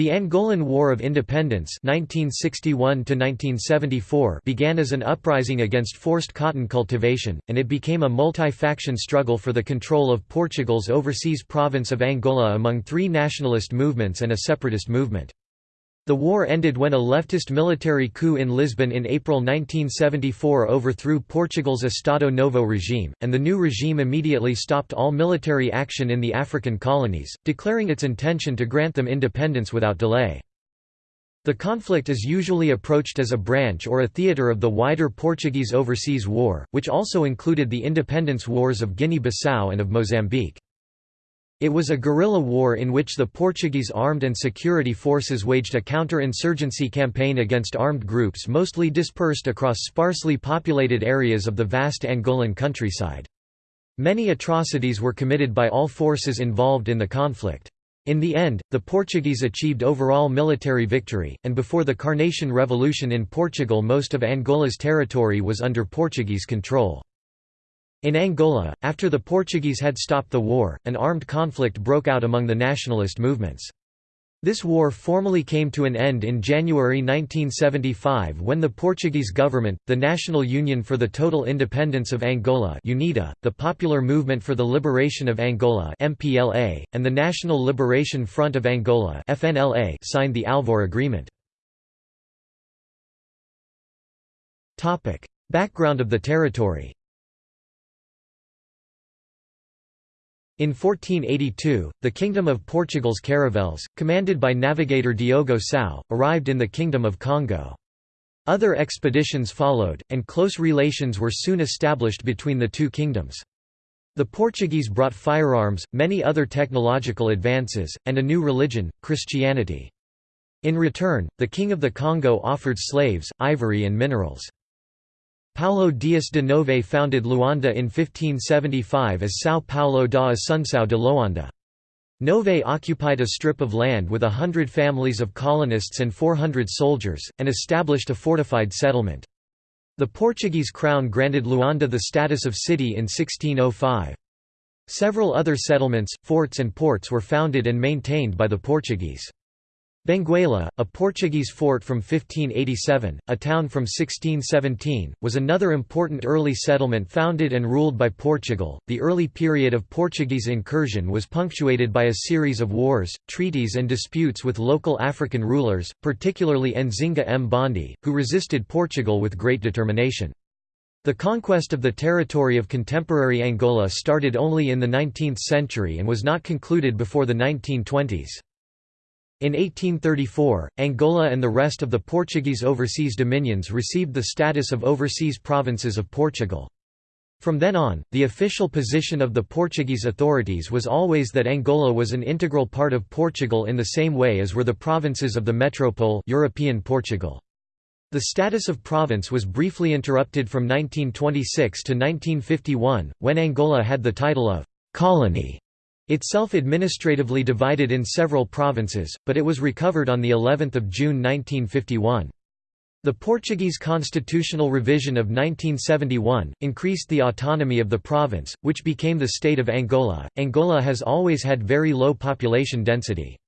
The Angolan War of Independence 1961 began as an uprising against forced cotton cultivation, and it became a multi-faction struggle for the control of Portugal's overseas province of Angola among three nationalist movements and a separatist movement. The war ended when a leftist military coup in Lisbon in April 1974 overthrew Portugal's Estado Novo regime, and the new regime immediately stopped all military action in the African colonies, declaring its intention to grant them independence without delay. The conflict is usually approached as a branch or a theatre of the wider Portuguese Overseas War, which also included the independence wars of Guinea-Bissau and of Mozambique. It was a guerrilla war in which the Portuguese armed and security forces waged a counter-insurgency campaign against armed groups mostly dispersed across sparsely populated areas of the vast Angolan countryside. Many atrocities were committed by all forces involved in the conflict. In the end, the Portuguese achieved overall military victory, and before the Carnation Revolution in Portugal most of Angola's territory was under Portuguese control. In Angola, after the Portuguese had stopped the war, an armed conflict broke out among the nationalist movements. This war formally came to an end in January 1975 when the Portuguese government, the National Union for the Total Independence of Angola UNITA, the Popular Movement for the Liberation of Angola MPLA, and the National Liberation Front of Angola FNLA signed the Alvor Agreement. Background of the territory In 1482, the Kingdom of Portugal's caravels, commanded by navigator Diogo Sao, arrived in the Kingdom of Congo. Other expeditions followed, and close relations were soon established between the two kingdoms. The Portuguese brought firearms, many other technological advances, and a new religion, Christianity. In return, the King of the Congo offered slaves, ivory and minerals. Paulo Dias de Novais founded Luanda in 1575 as São Paulo da Assunção de Loanda. Novais occupied a strip of land with a hundred families of colonists and 400 soldiers, and established a fortified settlement. The Portuguese crown granted Luanda the status of city in 1605. Several other settlements, forts and ports were founded and maintained by the Portuguese. Benguela, a Portuguese fort from 1587, a town from 1617, was another important early settlement founded and ruled by Portugal. The early period of Portuguese incursion was punctuated by a series of wars, treaties, and disputes with local African rulers, particularly Nzinga Mbandi, who resisted Portugal with great determination. The conquest of the territory of contemporary Angola started only in the 19th century and was not concluded before the 1920s. In 1834, Angola and the rest of the Portuguese overseas dominions received the status of overseas provinces of Portugal. From then on, the official position of the Portuguese authorities was always that Angola was an integral part of Portugal in the same way as were the provinces of the metropole European Portugal. The status of province was briefly interrupted from 1926 to 1951, when Angola had the title of «colony» Itself administratively divided in several provinces, but it was recovered on the 11th of June 1951. The Portuguese constitutional revision of 1971 increased the autonomy of the province, which became the state of Angola. Angola has always had very low population density.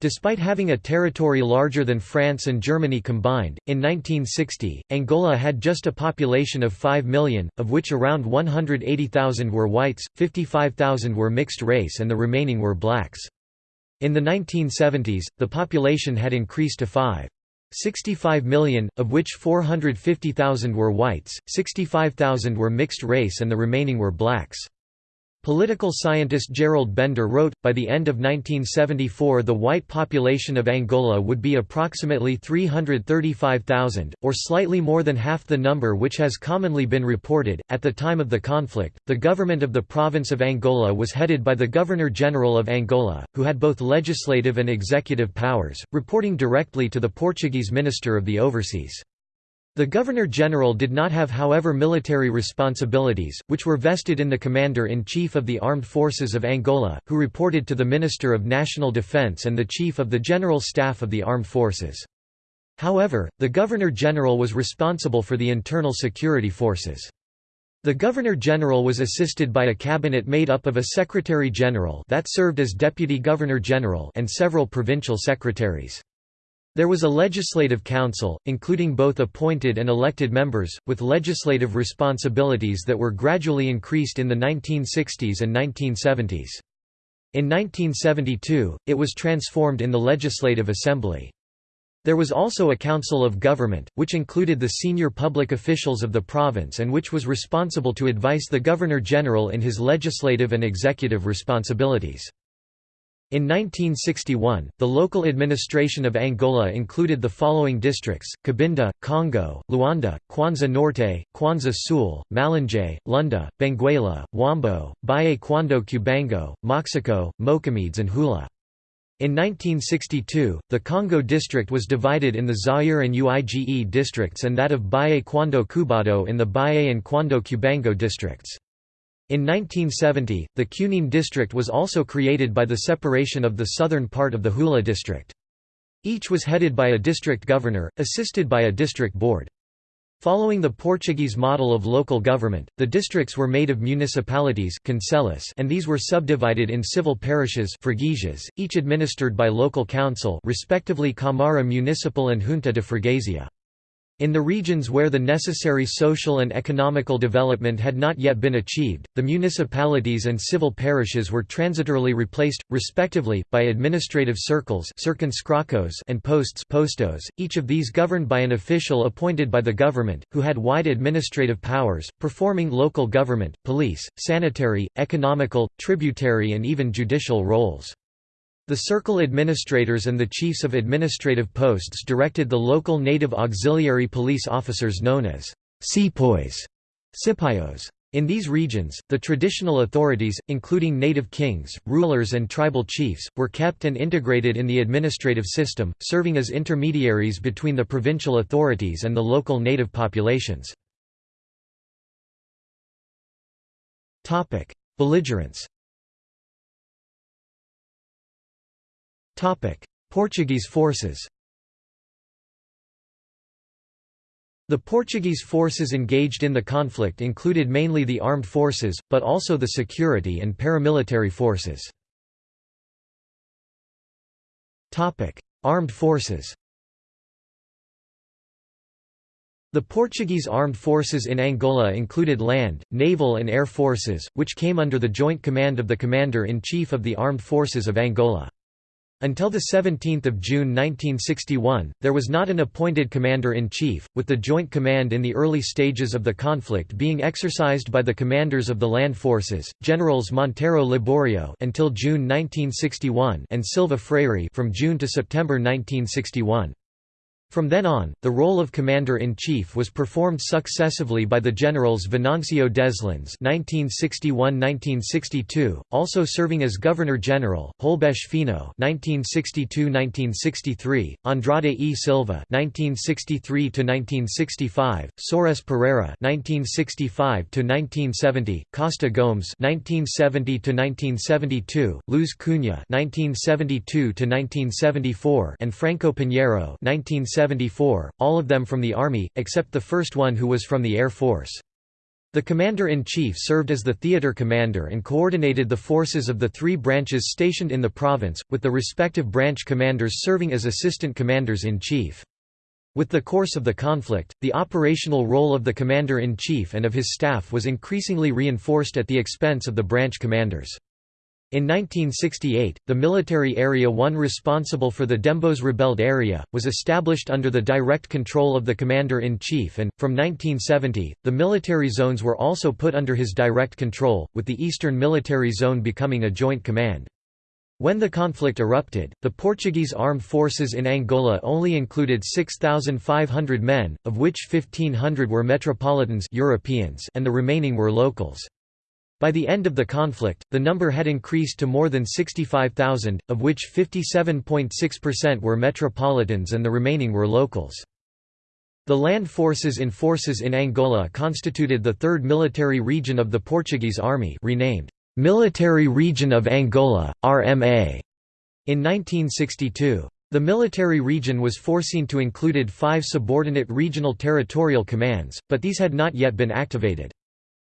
Despite having a territory larger than France and Germany combined, in 1960, Angola had just a population of 5 million, of which around 180,000 were whites, 55,000 were mixed race and the remaining were blacks. In the 1970s, the population had increased to 5. 65 million, of which 450,000 were whites, 65,000 were mixed race and the remaining were blacks. Political scientist Gerald Bender wrote, by the end of 1974 the white population of Angola would be approximately 335,000, or slightly more than half the number which has commonly been reported. At the time of the conflict, the government of the province of Angola was headed by the Governor-General of Angola, who had both legislative and executive powers, reporting directly to the Portuguese Minister of the Overseas. The Governor-General did not have however military responsibilities, which were vested in the Commander-in-Chief of the Armed Forces of Angola, who reported to the Minister of National Defense and the Chief of the General Staff of the Armed Forces. However, the Governor-General was responsible for the internal security forces. The Governor-General was assisted by a cabinet made up of a Secretary-General that served as Deputy Governor-General and several provincial secretaries. There was a legislative council, including both appointed and elected members, with legislative responsibilities that were gradually increased in the 1960s and 1970s. In 1972, it was transformed in the Legislative Assembly. There was also a Council of Government, which included the senior public officials of the province and which was responsible to advise the Governor-General in his legislative and executive responsibilities. In 1961, the local administration of Angola included the following districts, Cabinda, Congo, Luanda, Kwanza Norte, Kwanza Sul, Malanje, Lunda, Benguela, Huambo, Baye Kwando Cubango, Moxico, Moçâmedes and Huíla. In 1962, the Congo district was divided in the Zaire and Uige districts and that of Baye Kwando Cubango in the Baye and Kwando Cubango districts. In 1970, the Cunene district was also created by the separation of the southern part of the Huíla district. Each was headed by a district governor, assisted by a district board. Following the Portuguese model of local government, the districts were made of municipalities and these were subdivided in civil parishes each administered by local council respectively Câmara Municipal and Junta de Freguesia. In the regions where the necessary social and economical development had not yet been achieved, the municipalities and civil parishes were transitorily replaced, respectively, by administrative circles and posts postos, each of these governed by an official appointed by the government, who had wide administrative powers, performing local government, police, sanitary, economical, tributary and even judicial roles. The circle administrators and the chiefs of administrative posts directed the local native auxiliary police officers known as sepoys. Cipayos. In these regions, the traditional authorities, including native kings, rulers and tribal chiefs, were kept and integrated in the administrative system, serving as intermediaries between the provincial authorities and the local native populations. Belligerence Portuguese forces The Portuguese forces engaged in the conflict included mainly the armed forces, but also the security and paramilitary forces. Armed forces The Portuguese armed forces in Angola included land, naval and air forces, which came under the joint command of the Commander-in-Chief of the Armed Forces of Angola. Until 17 June 1961, there was not an appointed commander-in-chief, with the joint command in the early stages of the conflict being exercised by the commanders of the land forces, Generals Monteiro Liborio until June 1961 and Silva Freire from June to September 1961. From then on, the role of commander-in-chief was performed successively by the generals Venancio Deslandes (1961–1962), also serving as governor-general, Holbeche Fino (1962–1963), Andrade E. Silva (1963–1965), Soares Pereira (1965–1970), Costa Gomes (1970–1972), Luz Cunha (1972–1974), and Franco Pinheiro (1970 74, all of them from the Army, except the first one who was from the Air Force. The Commander-in-Chief served as the theater commander and coordinated the forces of the three branches stationed in the province, with the respective branch commanders serving as assistant commanders-in-chief. With the course of the conflict, the operational role of the Commander-in-Chief and of his staff was increasingly reinforced at the expense of the branch commanders. In 1968, the military area one responsible for the Dembos rebelled area, was established under the direct control of the Commander-in-Chief and, from 1970, the military zones were also put under his direct control, with the Eastern Military Zone becoming a joint command. When the conflict erupted, the Portuguese armed forces in Angola only included 6,500 men, of which 1,500 were metropolitans Europeans and the remaining were locals. By the end of the conflict, the number had increased to more than 65,000, of which 57.6% were metropolitans and the remaining were locals. The land forces in forces in Angola constituted the third military region of the Portuguese Army renamed, "'Military Region of Angola, RMA' in 1962. The military region was foreseen to included five subordinate regional territorial commands, but these had not yet been activated.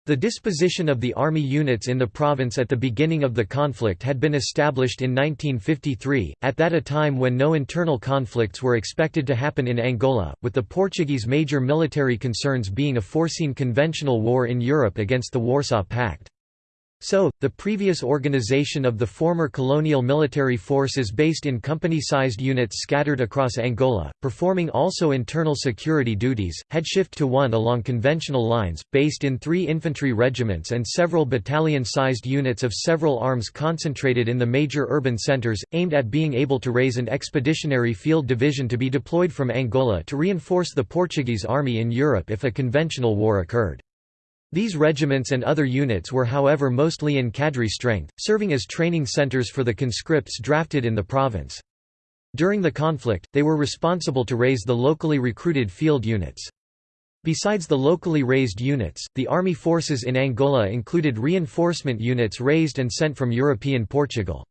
The disposition of the army units in the province at the beginning of the conflict had been established in 1953, at that a time when no internal conflicts were expected to happen in Angola, with the Portuguese major military concerns being a foreseen conventional war in Europe against the Warsaw Pact. So, the previous organization of the former colonial military forces based in company-sized units scattered across Angola, performing also internal security duties, had shifted to one along conventional lines, based in three infantry regiments and several battalion-sized units of several arms concentrated in the major urban centers, aimed at being able to raise an expeditionary field division to be deployed from Angola to reinforce the Portuguese army in Europe if a conventional war occurred. These regiments and other units were however mostly in cadre strength, serving as training centers for the conscripts drafted in the province. During the conflict, they were responsible to raise the locally recruited field units. Besides the locally raised units, the army forces in Angola included reinforcement units raised and sent from European Portugal.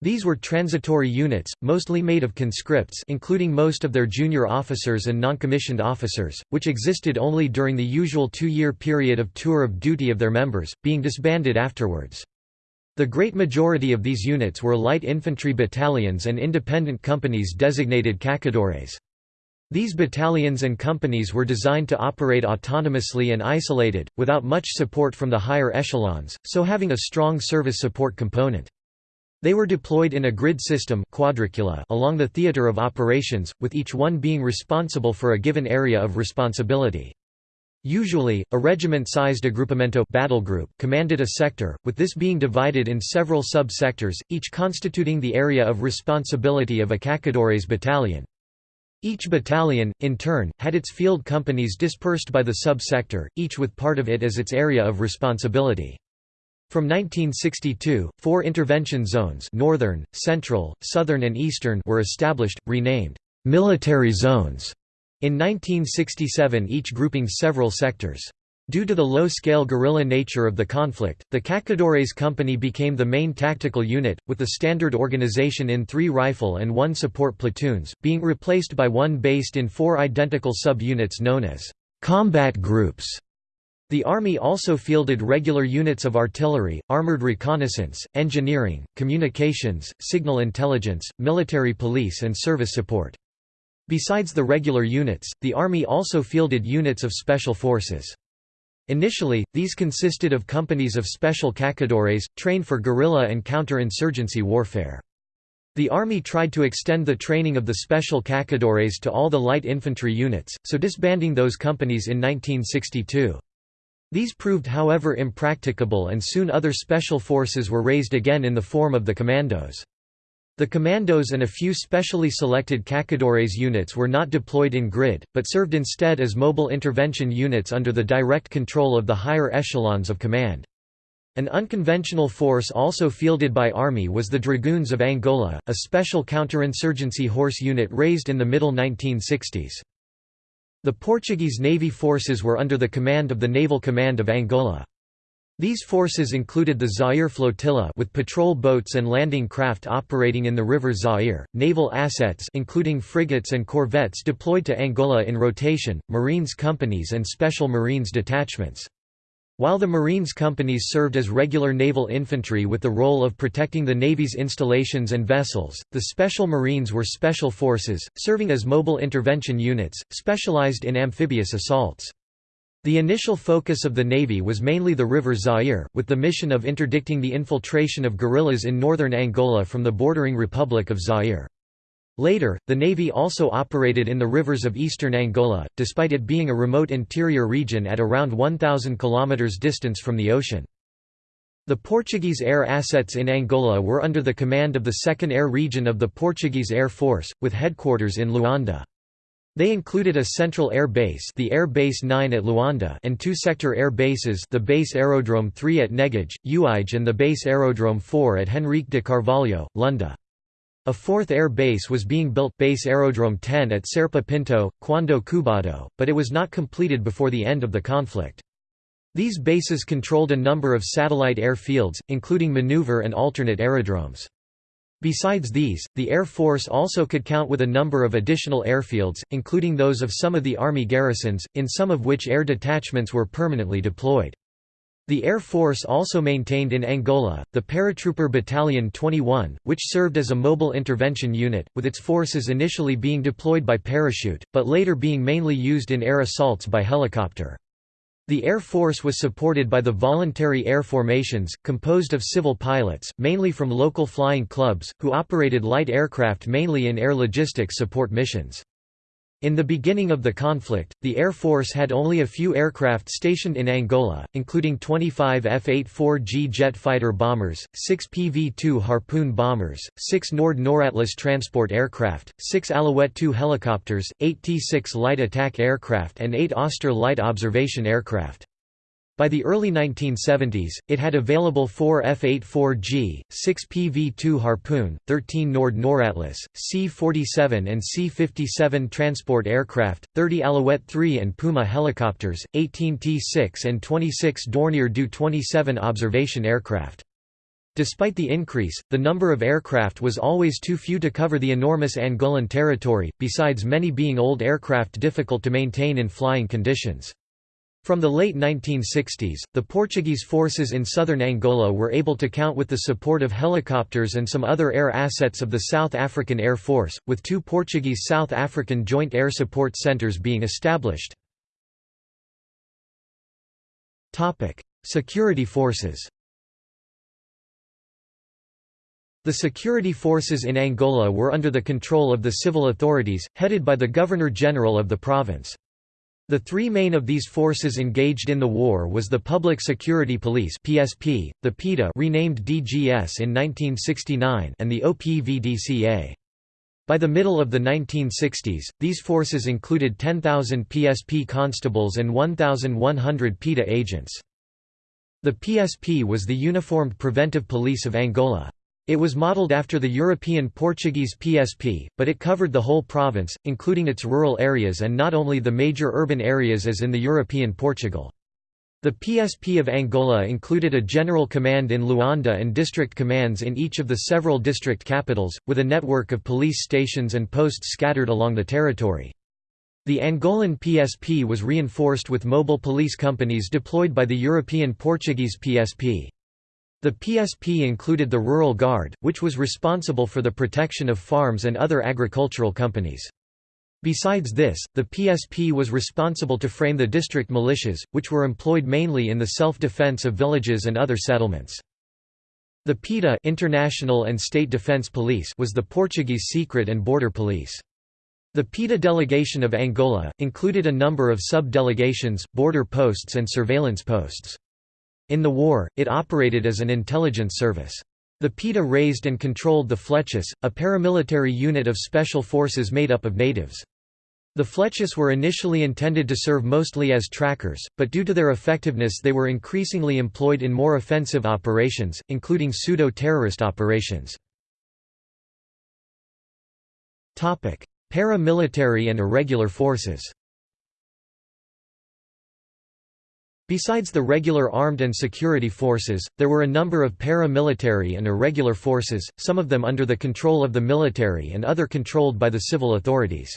These were transitory units, mostly made of conscripts including most of their junior officers and non-commissioned officers, which existed only during the usual two-year period of tour of duty of their members, being disbanded afterwards. The great majority of these units were light infantry battalions and independent companies designated caçadores. These battalions and companies were designed to operate autonomously and isolated, without much support from the higher echelons, so having a strong service support component. They were deployed in a grid system quadricula along the theater of operations, with each one being responsible for a given area of responsibility. Usually, a regiment-sized agrupamento battle group commanded a sector, with this being divided in several sub-sectors, each constituting the area of responsibility of a caçadores battalion. Each battalion, in turn, had its field companies dispersed by the sub-sector, each with part of it as its area of responsibility. From 1962, four intervention zones northern, central, southern and eastern were established, renamed «military zones» in 1967 each grouping several sectors. Due to the low-scale guerrilla nature of the conflict, the Caçadores Company became the main tactical unit, with the standard organization in three rifle and one support platoons, being replaced by one based in four identical sub-units known as «combat groups» The Army also fielded regular units of artillery, armored reconnaissance, engineering, communications, signal intelligence, military police and service support. Besides the regular units, the Army also fielded units of special forces. Initially, these consisted of companies of special caçadores, trained for guerrilla and counter-insurgency warfare. The Army tried to extend the training of the special caçadores to all the light infantry units, so disbanding those companies in 1962. These proved however impracticable and soon other special forces were raised again in the form of the commandos. The commandos and a few specially selected Caçadores units were not deployed in grid, but served instead as mobile intervention units under the direct control of the higher echelons of command. An unconventional force also fielded by Army was the Dragoons of Angola, a special counterinsurgency horse unit raised in the middle 1960s. The Portuguese Navy forces were under the command of the Naval Command of Angola. These forces included the Zaire Flotilla with patrol boats and landing craft operating in the river Zaire, naval assets including frigates and corvettes deployed to Angola in rotation, Marines companies and Special Marines detachments. While the Marines companies served as regular naval infantry with the role of protecting the Navy's installations and vessels, the Special Marines were special forces, serving as mobile intervention units, specialized in amphibious assaults. The initial focus of the Navy was mainly the River Zaire, with the mission of interdicting the infiltration of guerrillas in northern Angola from the bordering Republic of Zaire. Later, the Navy also operated in the rivers of eastern Angola, despite it being a remote interior region at around 1,000 km distance from the ocean. The Portuguese air assets in Angola were under the command of the 2nd Air Region of the Portuguese Air Force, with headquarters in Luanda. They included a central air base, the Air Base 9 at Luanda, and two sector air bases, the Base Aerodrome 3 at Negage, Uige and the Base Aerodrome 4 at Henrique de Carvalho, Lunda. A fourth air base was being built base Aerodrome 10 at Serpa Pinto, Kwando Cubango, but it was not completed before the end of the conflict. These bases controlled a number of satellite airfields, including maneuver and alternate aerodromes. Besides these, the Air Force also could count with a number of additional airfields, including those of some of the Army garrisons, in some of which air detachments were permanently deployed. The Air Force also maintained in Angola, the Paratrooper Battalion 21, which served as a mobile intervention unit, with its forces initially being deployed by parachute, but later being mainly used in air assaults by helicopter. The Air Force was supported by the Voluntary Air Formations, composed of civil pilots, mainly from local flying clubs, who operated light aircraft mainly in air logistics support missions. In the beginning of the conflict, the Air Force had only a few aircraft stationed in Angola, including 25 F-84G jet fighter bombers, 6 PV-2 Harpoon bombers, 6 Nord Noratlas transport aircraft, 6 Alouette II helicopters, 8 T-6 light attack aircraft and 8 Auster light observation aircraft. By the early 1970s, it had available 4 F-84G, 6 PV-2 Harpoon, 13 Nord Noratlas, C-47 and C-57 transport aircraft, 30 Alouette III and Puma helicopters, 18 T-6 and 26 Dornier Do-27 observation aircraft. Despite the increase, the number of aircraft was always too few to cover the enormous Angolan territory, besides many being old aircraft difficult to maintain in flying conditions. From the late 1960s, the Portuguese forces in southern Angola were able to count with the support of helicopters and some other air assets of the South African Air Force, with two Portuguese South African Joint Air Support Centres being established. Security forces The security forces in Angola were under the control of the civil authorities, headed by the Governor-General of the province. The three main of these forces engaged in the war was the Public Security Police (PSP), the PIDE renamed DGS in 1969, and the OPVDCA. By the middle of the 1960s, these forces included 10,000 PSP constables and 1,100 PIDE agents. The PSP was the uniformed preventive police of Angola. It was modelled after the European Portuguese PSP, but it covered the whole province, including its rural areas and not only the major urban areas as in the European Portugal. The PSP of Angola included a general command in Luanda and district commands in each of the several district capitals, with a network of police stations and posts scattered along the territory. The Angolan PSP was reinforced with mobile police companies deployed by the European Portuguese PSP. The PSP included the Rural Guard, which was responsible for the protection of farms and other agricultural companies. Besides this, the PSP was responsible to frame the district militias, which were employed mainly in the self-defense of villages and other settlements. The PIDE International and State Defense Police was the Portuguese secret and border police. The PIDE delegation of Angola, included a number of sub-delegations, border posts and surveillance posts. In the war, it operated as an intelligence service. The PIDE raised and controlled the Flechas, a paramilitary unit of special forces made up of natives. The Flechas were initially intended to serve mostly as trackers, but due to their effectiveness they were increasingly employed in more offensive operations, including pseudo-terrorist operations. Paramilitary and irregular forces Besides the regular armed and security forces, there were a number of paramilitary and irregular forces, some of them under the control of the military and other controlled by the civil authorities.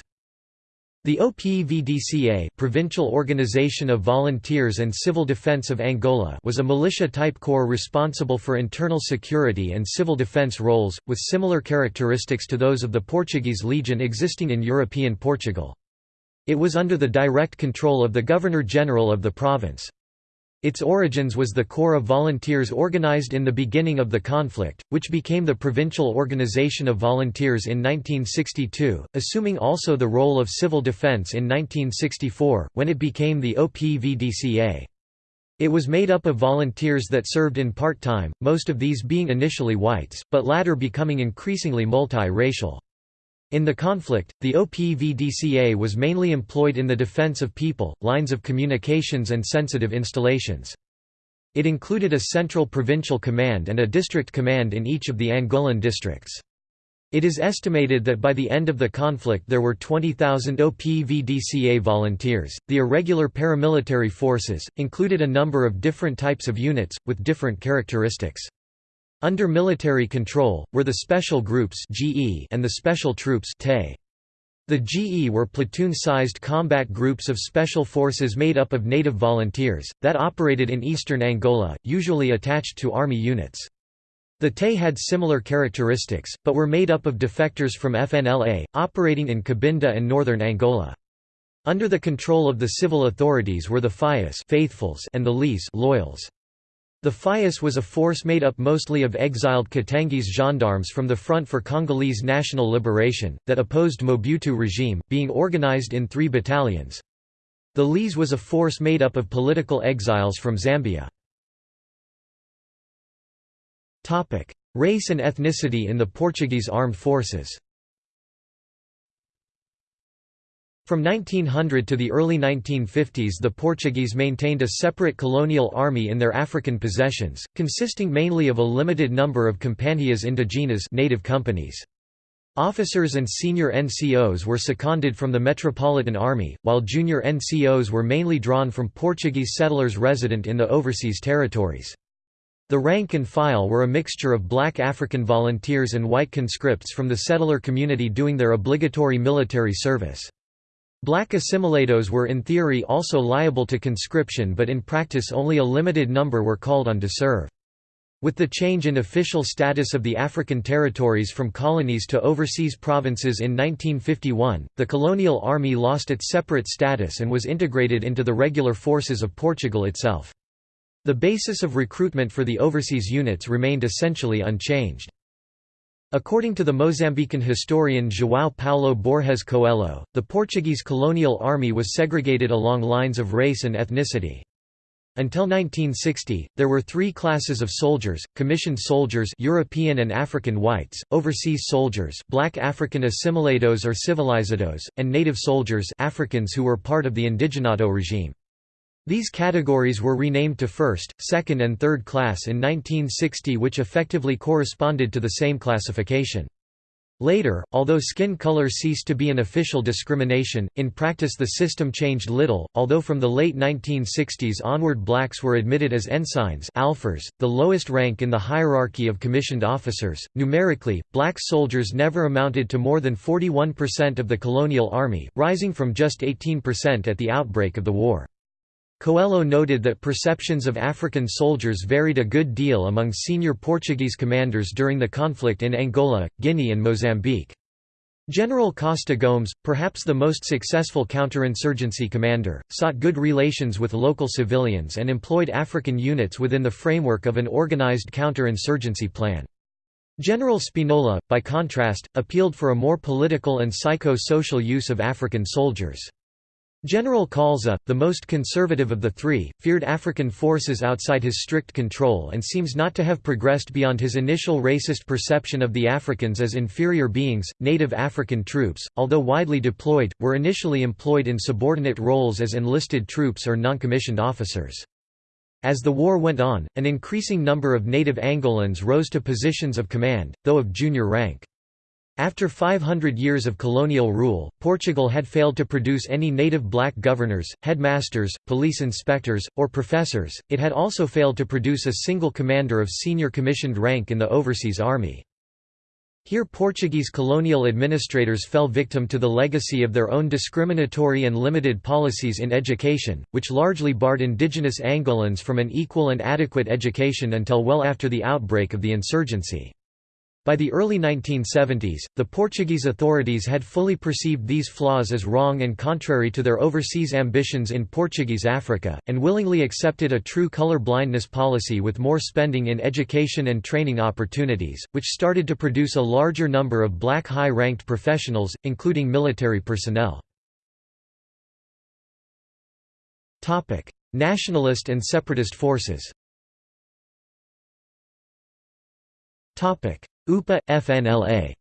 The OPVDCA Provincial Organization of Volunteers and Civil Defense of Angola was a militia-type corps responsible for internal security and civil defense roles, with similar characteristics to those of the Portuguese Legion existing in European Portugal. It was under the direct control of the Governor-General of the province. Its origins was the Corps of Volunteers organized in the beginning of the conflict, which became the Provincial Organization of Volunteers in 1962, assuming also the role of civil defense in 1964, when it became the OPVDCA. It was made up of volunteers that served in part-time, most of these being initially whites, but latter becoming increasingly multi-racial. In the conflict, the OPVDCA was mainly employed in the defense of people, lines of communications and sensitive installations. It included a central provincial command and a district command in each of the Angolan districts. It is estimated that by the end of the conflict there were 20,000 OPVDCA volunteers. The irregular paramilitary forces included a number of different types of units, with different characteristics. Under military control, were the Special Groups and the Special Troops The GE were platoon-sized combat groups of special forces made up of native volunteers, that operated in eastern Angola, usually attached to army units. The TE had similar characteristics, but were made up of defectors from FNLA, operating in Cabinda and northern Angola. Under the control of the civil authorities were the Fiéis faithfuls and the LIS loyals. The Fiéis was a force made up mostly of exiled Katangese gendarmes from the Front for Congolese National Liberation, that opposed Mobutu regime, being organized in three battalions. The LIS was a force made up of political exiles from Zambia. Race and ethnicity in the Portuguese armed forces From 1900 to the early 1950s the Portuguese maintained a separate colonial army in their African possessions, consisting mainly of a limited number of companhias indigenas native companies. Officers and senior NCOs were seconded from the Metropolitan Army, while junior NCOs were mainly drawn from Portuguese settlers resident in the overseas territories. The rank and file were a mixture of black African volunteers and white conscripts from the settler community doing their obligatory military service. Black assimilados were in theory also liable to conscription but in practice only a limited number were called on to serve. With the change in official status of the African territories from colonies to overseas provinces in 1951, the colonial army lost its separate status and was integrated into the regular forces of Portugal itself. The basis of recruitment for the overseas units remained essentially unchanged. According to the Mozambican historian João Paulo Borges Coelho, the Portuguese colonial army was segregated along lines of race and ethnicity. Until 1960, there were three classes of soldiers, commissioned soldiers European and African whites, overseas soldiers black African assimilados or civilizados, and native soldiers Africans who were part of the indigenato regime. These categories were renamed to first, second and third class in 1960 which effectively corresponded to the same classification. Later, although skin color ceased to be an official discrimination, in practice the system changed little, although from the late 1960s onward blacks were admitted as ensigns alferes, the lowest rank in the hierarchy of commissioned officers. Numerically, black soldiers never amounted to more than 41% of the colonial army, rising from just 18% at the outbreak of the war. Coelho noted that perceptions of African soldiers varied a good deal among senior Portuguese commanders during the conflict in Angola, Guinea and Mozambique. General Costa Gomes, perhaps the most successful counterinsurgency commander, sought good relations with local civilians and employed African units within the framework of an organized counterinsurgency plan. General Spinola, by contrast, appealed for a more political and psycho-social use of African soldiers. General Kaúlza, the most conservative of the three, feared African forces outside his strict control and seems not to have progressed beyond his initial racist perception of the Africans as inferior beings. Native African troops, although widely deployed, were initially employed in subordinate roles as enlisted troops or noncommissioned officers. As the war went on, an increasing number of native Angolans rose to positions of command, though of junior rank. After 500 years of colonial rule, Portugal had failed to produce any native black governors, headmasters, police inspectors, or professors, it had also failed to produce a single commander of senior commissioned rank in the overseas army. Here Portuguese colonial administrators fell victim to the legacy of their own discriminatory and limited policies in education, which largely barred indigenous Angolans from an equal and adequate education until well after the outbreak of the insurgency. By the early 1970s, the Portuguese authorities had fully perceived these flaws as wrong and contrary to their overseas ambitions in Portuguese Africa, and willingly accepted a true color blindness policy with more spending in education and training opportunities, which started to produce a larger number of black high-ranked professionals, including military personnel. Nationalist and separatist forces UPA – FNLA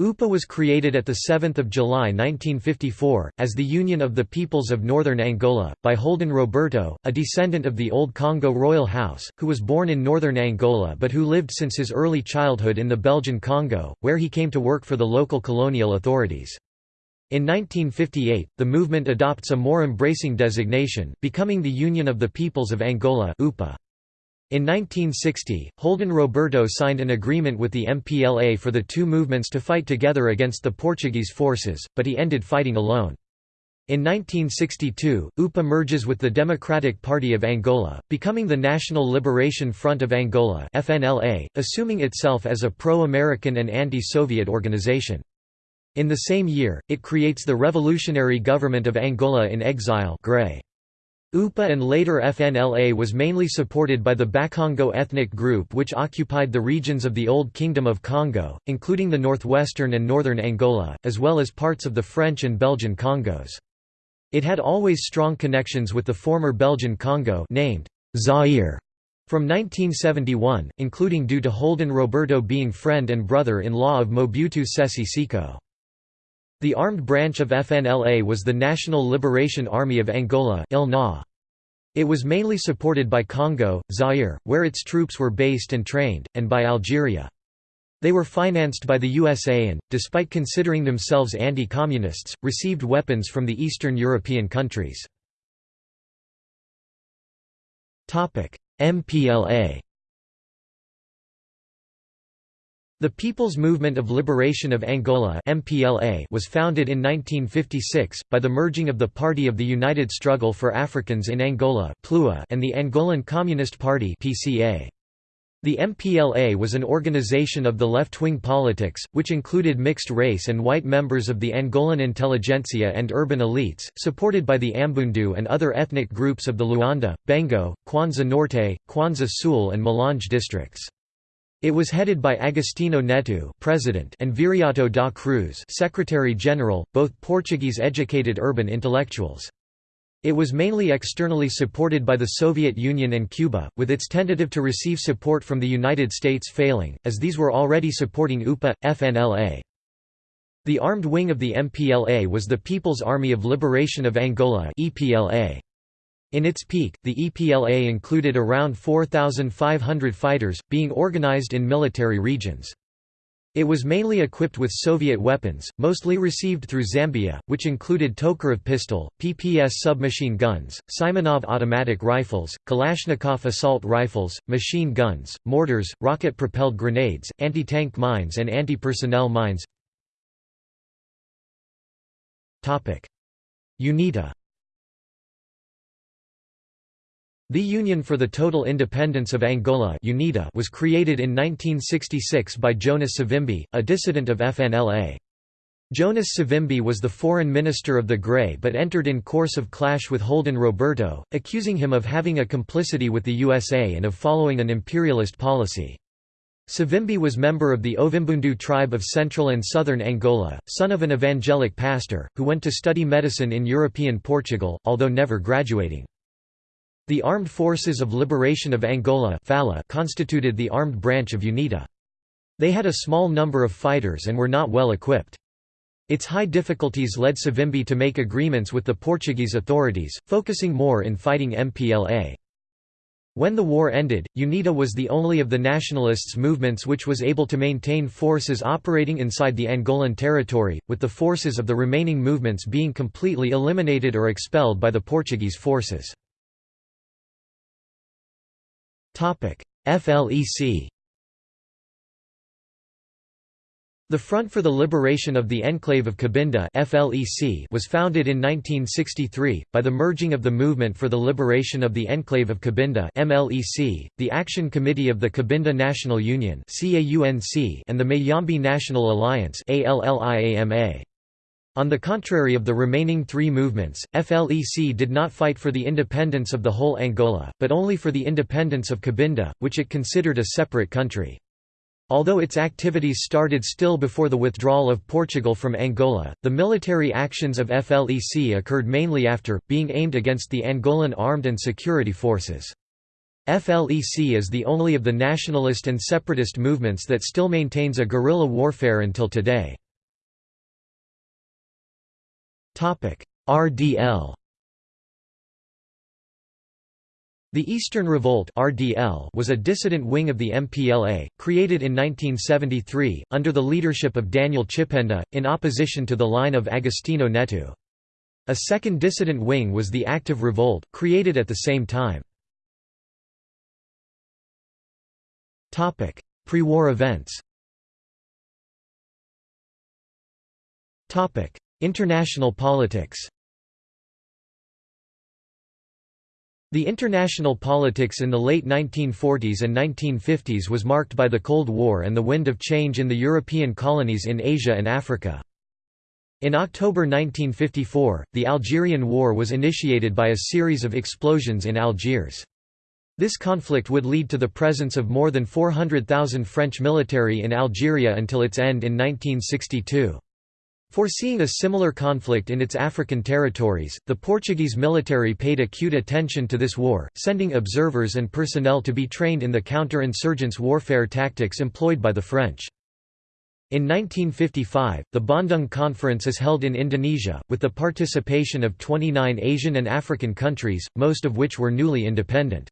UPA was created at 7 July 1954, as the Union of the Peoples of Northern Angola, by Holden Roberto, a descendant of the Old Congo royal house, who was born in northern Angola but who lived since his early childhood in the Belgian Congo, where he came to work for the local colonial authorities. In 1958, the movement adopts a more embracing designation, becoming the Union of the Peoples of Angola UPA. In 1960, Holden Roberto signed an agreement with the MPLA for the two movements to fight together against the Portuguese forces, but he ended fighting alone. In 1962, UPA merges with the Democratic Party of Angola, becoming the National Liberation Front of Angola FNLA, assuming itself as a pro-American and anti-Soviet organization. In the same year, it creates the Revolutionary Government of Angola in Exile GREI. UPA and later FNLA was mainly supported by the Bakongo ethnic group which occupied the regions of the Old Kingdom of Congo, including the northwestern and northern Angola, as well as parts of the French and Belgian Congos. It had always strong connections with the former Belgian Congo named Zaire from 1971, including due to Holden Roberto being friend and brother-in-law of Mobutu Sese Seko. The armed branch of FNLA was the National Liberation Army of Angola It was mainly supported by Congo, Zaire, where its troops were based and trained, and by Algeria. They were financed by the USA and, despite considering themselves anti-communists, received weapons from the Eastern European countries. MPLA The People's Movement of Liberation of Angola (MPLA) was founded in 1956 by the merging of the Party of the United Struggle for Africans in Angola and the Angolan Communist Party (PCA). The MPLA was an organization of the left-wing politics, which included mixed race and white members of the Angolan intelligentsia and urban elites, supported by the Ambundu and other ethnic groups of the Luanda, Bengo, Kwanza Norte, Kwanza Sul and Malanje districts. It was headed by Agostinho Neto president and Viriato da Cruz secretary-general, both Portuguese-educated urban intellectuals. It was mainly externally supported by the Soviet Union and Cuba, with its tentative to receive support from the United States failing, as these were already supporting UPA, FNLA. The armed wing of the MPLA was the People's Army of Liberation of Angola EPLA. In its peak, the EPLA included around 4,500 fighters, being organized in military regions. It was mainly equipped with Soviet weapons, mostly received through Zambia, which included Tokarev pistol, PPS submachine guns, Simonov automatic rifles, Kalashnikov assault rifles, machine guns, mortars, rocket-propelled grenades, anti-tank mines and anti-personnel mines. UNITA The Union for the Total Independence of Angola UNITA was created in 1966 by Jonas Savimbi, a dissident of FNLA. Jonas Savimbi was the foreign minister of the Grey but entered in course of clash with Holden Roberto, accusing him of having a complicity with the USA and of following an imperialist policy. Savimbi was member of the Ovimbundu tribe of central and southern Angola, son of an evangelic pastor, who went to study medicine in European Portugal, although never graduating. The Armed Forces of Liberation of Angola constituted the armed branch of UNITA. They had a small number of fighters and were not well equipped. Its high difficulties led Savimbi to make agreements with the Portuguese authorities, focusing more in fighting MPLA. When the war ended, UNITA was the only of the nationalists' movements which was able to maintain forces operating inside the Angolan territory, with the forces of the remaining movements being completely eliminated or expelled by the Portuguese forces. FLEC The Front for the Liberation of the Enclave of Cabinda FLEC was founded in 1963, by the merging of the Movement for the Liberation of the Enclave of Cabinda MLEC, the Action Committee of the Cabinda National Union and the Mayombe National Alliance on the contrary of the remaining three movements, FLEC did not fight for the independence of the whole Angola, but only for the independence of Cabinda, which it considered a separate country. Although its activities started still before the withdrawal of Portugal from Angola, the military actions of FLEC occurred mainly after, being aimed against the Angolan armed and security forces. FLEC is the only of the nationalist and separatist movements that still maintains a guerrilla warfare until today. RDL The Eastern Revolt (RDL) was a dissident wing of the MPLA, created in 1973 under the leadership of Daniel Chipenda in opposition to the line of Agostinho Neto. A second dissident wing was the Active Revolt, created at the same time. Topic: Pre-war events International politics The international politics in the late 1940s and 1950s was marked by the Cold War and the wind of change in the European colonies in Asia and Africa. In October 1954, the Algerian War was initiated by a series of explosions in Algiers. This conflict would lead to the presence of more than 400,000 French military in Algeria until its end in 1962. Foreseeing a similar conflict in its African territories, the Portuguese military paid acute attention to this war, sending observers and personnel to be trained in the counter-insurgents warfare tactics employed by the French. In 1955, the Bandung Conference is held in Indonesia, with the participation of 29 Asian and African countries, most of which were newly independent.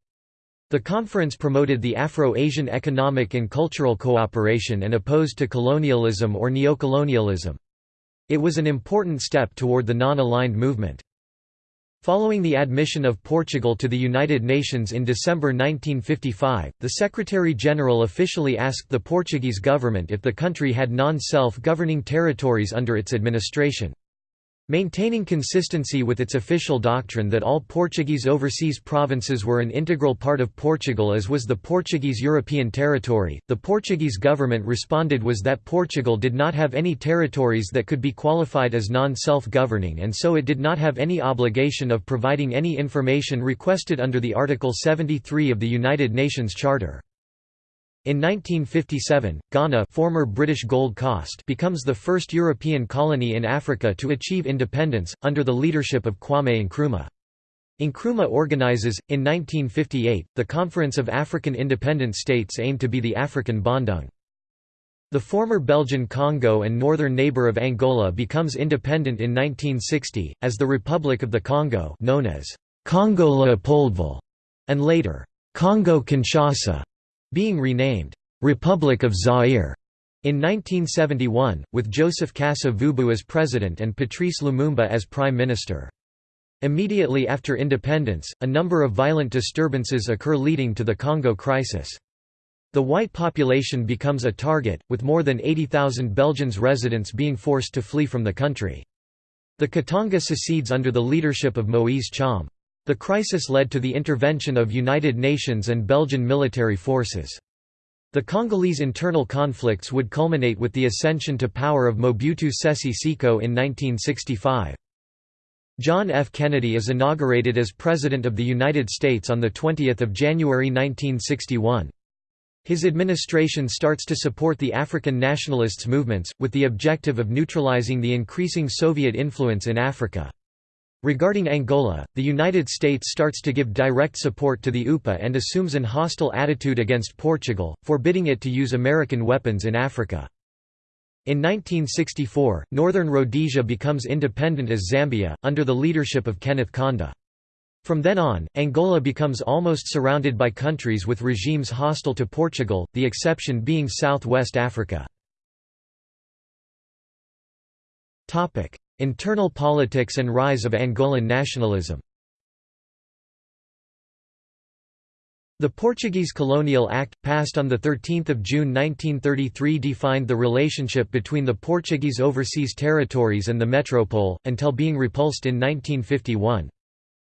The conference promoted the Afro-Asian economic and cultural cooperation and opposed to colonialism or neocolonialism. It was an important step toward the non-aligned movement. Following the admission of Portugal to the United Nations in December 1955, the Secretary-General officially asked the Portuguese government if the country had non-self-governing territories under its administration. Maintaining consistency with its official doctrine that all Portuguese overseas provinces were an integral part of Portugal as was the Portuguese European territory, the Portuguese government responded was that Portugal did not have any territories that could be qualified as non-self-governing and so it did not have any obligation of providing any information requested under the Article 73 of the United Nations Charter. In 1957, Ghana former British Gold Coast becomes the first European colony in Africa to achieve independence, under the leadership of Kwame Nkrumah. Nkrumah organizes, in 1958, the Conference of African Independent States aimed to be the African Bandung. The former Belgian Congo and northern neighbor of Angola becomes independent in 1960, as the Republic of the Congo known as Congo Leopoldville, and later, Congo-Kinshasa being renamed, "'Republic of Zaire' in 1971, with Joseph Kasa-Vubu as president and Patrice Lumumba as prime minister. Immediately after independence, a number of violent disturbances occur leading to the Congo crisis. The white population becomes a target, with more than 80,000 Belgians residents being forced to flee from the country. The Katanga secedes under the leadership of Moise Tshombe. The crisis led to the intervention of United Nations and Belgian military forces. The Congolese internal conflicts would culminate with the ascension to power of Mobutu Sese Seko in 1965. John F. Kennedy is inaugurated as President of the United States on 20 January 1961. His administration starts to support the African nationalists' movements, with the objective of neutralizing the increasing Soviet influence in Africa. Regarding Angola, the United States starts to give direct support to the UPA and assumes an hostile attitude against Portugal, forbidding it to use American weapons in Africa. In 1964, Northern Rhodesia becomes independent as Zambia, under the leadership of Kenneth Kaunda. From then on, Angola becomes almost surrounded by countries with regimes hostile to Portugal, the exception being Southwest Africa. Internal politics and rise of Angolan nationalism The Portuguese Colonial Act, passed on 13 June 1933 defined the relationship between the Portuguese overseas territories and the metropole, until being repulsed in 1951.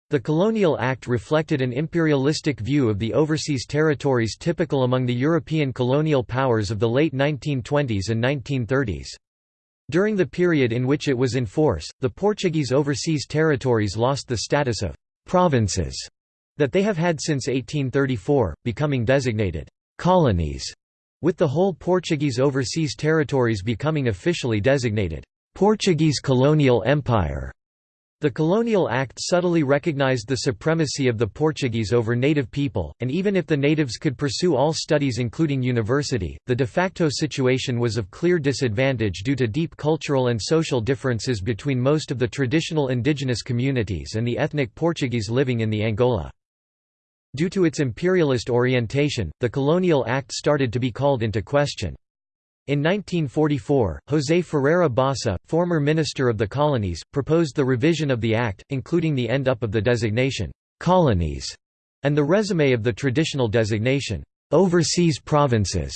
The Colonial Act reflected an imperialistic view of the overseas territories typical among the European colonial powers of the late 1920s and 1930s. During the period in which it was in force, the Portuguese overseas territories lost the status of «provinces» that they have had since 1834, becoming designated «colonies», with the whole Portuguese overseas territories becoming officially designated «Portuguese Colonial Empire». The Colonial Act subtly recognized the supremacy of the Portuguese over native people, and even if the natives could pursue all studies including university, the de facto situation was of clear disadvantage due to deep cultural and social differences between most of the traditional indigenous communities and the ethnic Portuguese living in the Angola. Due to its imperialist orientation, the Colonial Act started to be called into question. In 1944, José Ferreira Bossa, former Minister of the Colonies, proposed the revision of the Act, including the end up of the designation, "'colonies' and the resume of the traditional designation, overseas provinces.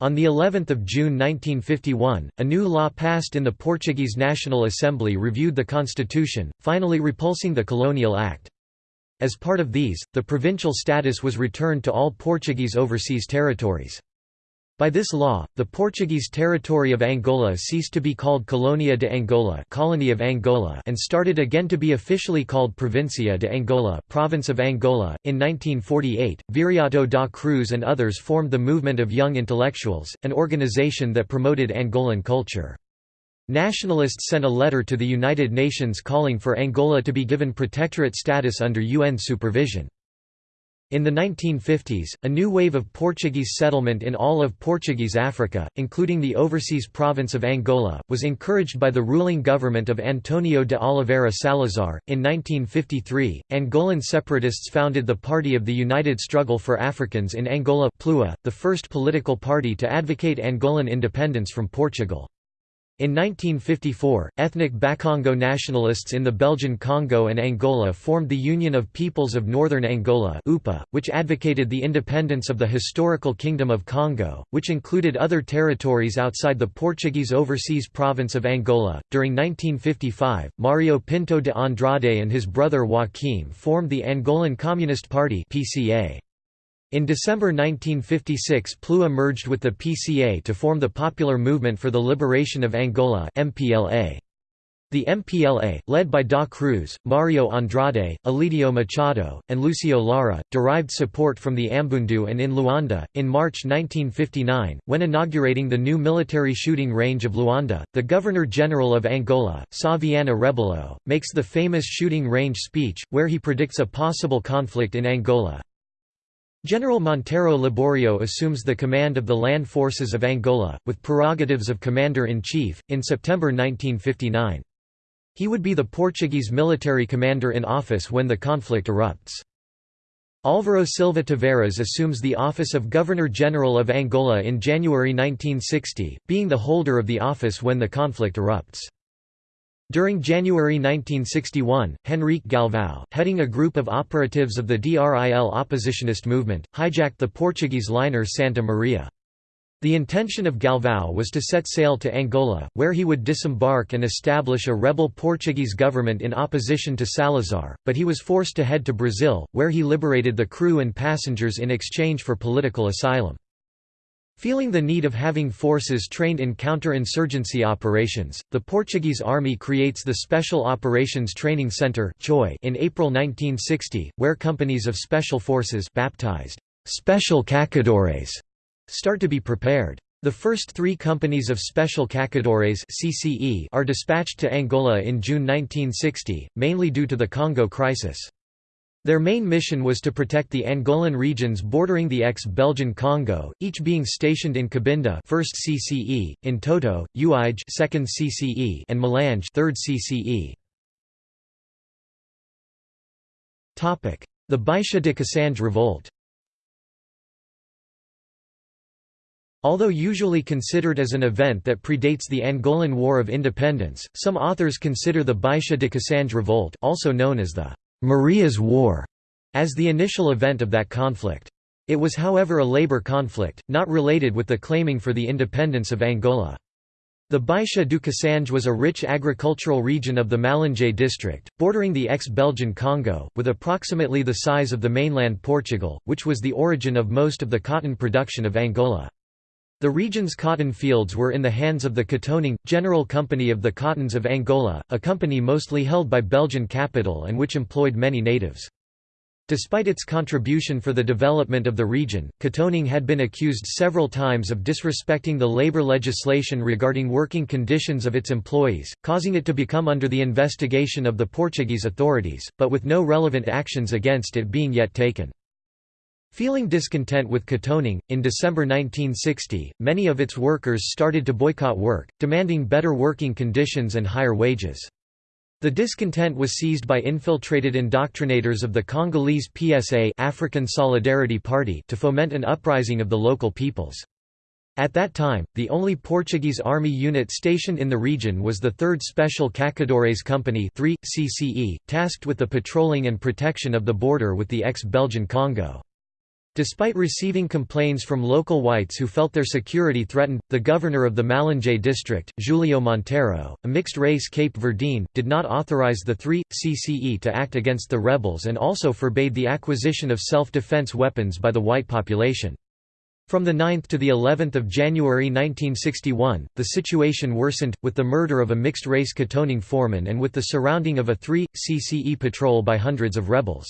On the 11th of June 1951, a new law passed in the Portuguese National Assembly reviewed the constitution, finally repulsing the Colonial Act. As part of these, the provincial status was returned to all Portuguese overseas territories. By this law, the Portuguese territory of Angola ceased to be called Colonia de Angola, Colony of Angola and started again to be officially called Provincia de Angola, Province of Angola. In 1948, Viriato da Cruz and others formed the Movement of Young Intellectuals, an organization that promoted Angolan culture. Nationalists sent a letter to the United Nations calling for Angola to be given protectorate status under UN supervision. In the 1950s, a new wave of Portuguese settlement in all of Portuguese Africa, including the overseas province of Angola, was encouraged by the ruling government of Antonio de Oliveira Salazar. In 1953, Angolan separatists founded the Party of the United Struggle for Africans in Angola, PLUA, the first political party to advocate Angolan independence from Portugal. In 1954, ethnic Bakongo nationalists in the Belgian Congo and Angola formed the Union of Peoples of Northern Angola UPA, which advocated the independence of the historical Kingdom of Congo, which included other territories outside the Portuguese overseas province of Angola. During 1955, Mario Pinto de Andrade and his brother Joaquim formed the Angolan Communist Party PCA. In December 1956 PLUA merged with the PCA to form the Popular Movement for the Liberation of Angola MPLA. The MPLA, led by Da Cruz, Mario Andrade, Elidio Machado, and Lucio Lara, derived support from the Ambundu and in Luanda. In March 1959, when inaugurating the new military shooting range of Luanda, the Governor General of Angola, Sá Viana Rebelo, makes the famous shooting range speech, where he predicts a possible conflict in Angola. General Monteiro Liborio assumes the command of the land forces of Angola, with prerogatives of commander-in-chief, in September 1959. He would be the Portuguese military commander in office when the conflict erupts. Álvaro Silva Tavares assumes the office of Governor-General of Angola in January 1960, being the holder of the office when the conflict erupts. During January 1961, Henrique Galvão, heading a group of operatives of the DRIL oppositionist movement, hijacked the Portuguese liner Santa Maria. The intention of Galvão was to set sail to Angola, where he would disembark and establish a rebel Portuguese government in opposition to Salazar, but he was forced to head to Brazil, where he liberated the crew and passengers in exchange for political asylum. Feeling the need of having forces trained in counter-insurgency operations, the Portuguese army creates the Special Operations Training Center in April 1960, where companies of special forces baptized Special Caçadores start to be prepared. The first three companies of Special Caçadores CCE are dispatched to Angola in June 1960, mainly due to the Congo crisis. Their main mission was to protect the Angolan regions bordering the ex-Belgian Congo, each being stationed in Cabinda 1st CCE, in Toto, Uige 2nd CCE, and Malange 3rd CCE. Topic: The Baixa de Cassange revolt. Although usually considered as an event that predates the Angolan War of Independence, some authors consider the Baixa de Cassange revolt, also known as the Maria's War as the initial event of that conflict. It was however a labor conflict, not related with the claiming for the independence of Angola. The Baixa do Cassange was a rich agricultural region of the Malanje district, bordering the ex-Belgian Congo, with approximately the size of the mainland Portugal, which was the origin of most of the cotton production of Angola. The region's cotton fields were in the hands of the Cotonang, General Company of the Cottons of Angola, a company mostly held by Belgian capital and which employed many natives. Despite its contribution for the development of the region, Cotonang had been accused several times of disrespecting the labor legislation regarding working conditions of its employees, causing it to become under the investigation of the Portuguese authorities, but with no relevant actions against it being yet taken. Feeling discontent with Cotonang, in December 1960, many of its workers started to boycott work, demanding better working conditions and higher wages. The discontent was seized by infiltrated indoctrinators of the Congolese PSA African Solidarity Party to foment an uprising of the local peoples. At that time, the only Portuguese army unit stationed in the region was the 3rd Special Caçadores Company 3, CCE, tasked with the patrolling and protection of the border with the ex-Belgian Congo. Despite receiving complaints from local whites who felt their security threatened, the governor of the Malanje district, Julio Monteiro, a mixed-race Cape Verdean, did not authorize the 3 CCE to act against the rebels and also forbade the acquisition of self-defense weapons by the white population. From the 9th to the 11th of January 1961, the situation worsened, with the murder of a mixed-race Cotonang foreman and with the surrounding of a 3 CCE patrol by hundreds of rebels.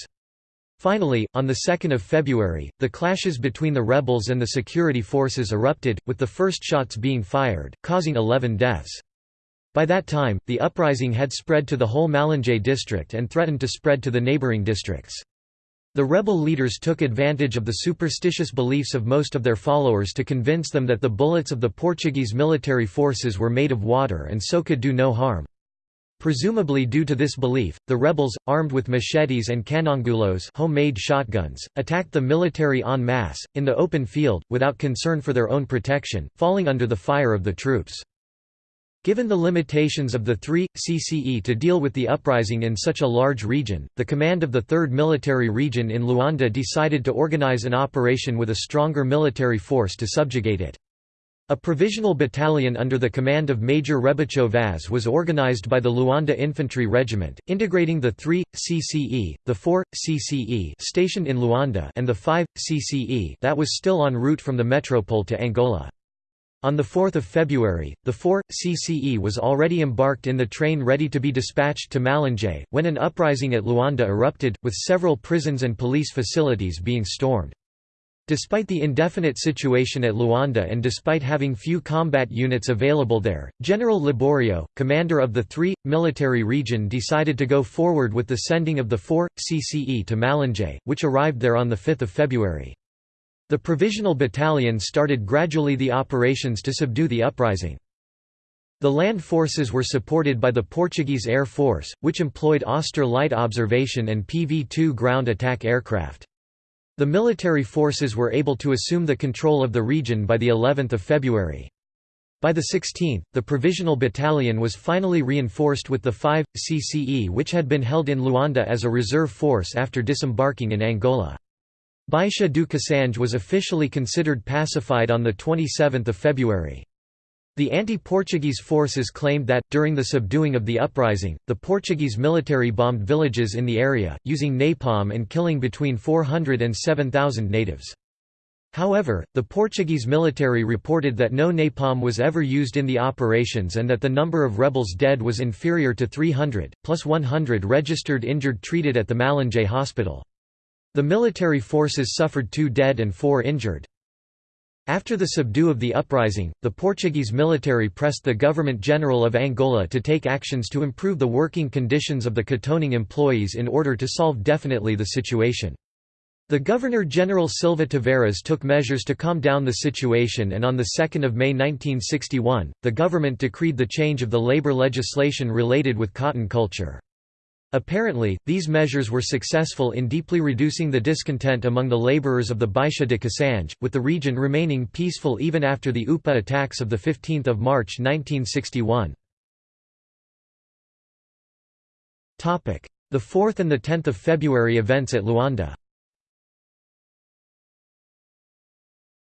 Finally, on 2 February, the clashes between the rebels and the security forces erupted, with the first shots being fired, causing 11 deaths. By that time, the uprising had spread to the whole Malanje district and threatened to spread to the neighboring districts. The rebel leaders took advantage of the superstitious beliefs of most of their followers to convince them that the bullets of the Portuguese military forces were made of water and so could do no harm. Presumably due to this belief, the rebels, armed with machetes and canhangulos homemade shotguns, attacked the military en masse, in the open field, without concern for their own protection, falling under the fire of the troops. Given the limitations of the 3 CCE to deal with the uprising in such a large region, the command of the 3rd Military Region in Luanda decided to organize an operation with a stronger military force to subjugate it. A provisional battalion under the command of Major Rebocho Vaz was organized by the Luanda Infantry Regiment, integrating the 3 CCE, the 4 CCE stationed in Luanda and the 5 CCE that was still en route from the metropole to Angola. On 4 February, the 4 CCE was already embarked in the train ready to be dispatched to Malanje, when an uprising at Luanda erupted, with several prisons and police facilities being stormed. Despite the indefinite situation at Luanda and despite having few combat units available there, General Liborio, commander of the 3 military region decided to go forward with the sending of the 4 CCE to Malanje, which arrived there on 5 February. The provisional battalion started gradually the operations to subdue the uprising. The land forces were supported by the Portuguese Air Force, which employed Auster light observation and PV-2 ground attack aircraft. The military forces were able to assume the control of the region by the 11th of February. By the 16th, the provisional battalion was finally reinforced with the 5 CCE which had been held in Luanda as a reserve force after disembarking in Angola. Baixa do Cassange was officially considered pacified on 27 February. The anti-Portuguese forces claimed that, during the subduing of the uprising, the Portuguese military bombed villages in the area, using napalm and killing between 400 and 7,000 natives. However, the Portuguese military reported that no napalm was ever used in the operations and that the number of rebels dead was inferior to 300, plus 100 registered injured treated at the Malanje hospital. The military forces suffered two dead and four injured. After the subdue of the uprising, the Portuguese military pressed the Government General of Angola to take actions to improve the working conditions of the Cotonang employees in order to solve definitely the situation. The Governor-General Silva Tavares took measures to calm down the situation and on 2 May 1961, the government decreed the change of the labor legislation related with cotton culture. Apparently, these measures were successful in deeply reducing the discontent among the laborers of the Baixa de Cassange, with the region remaining peaceful even after the UPA attacks of 15 March 1961. The 4th and 10 February events at Luanda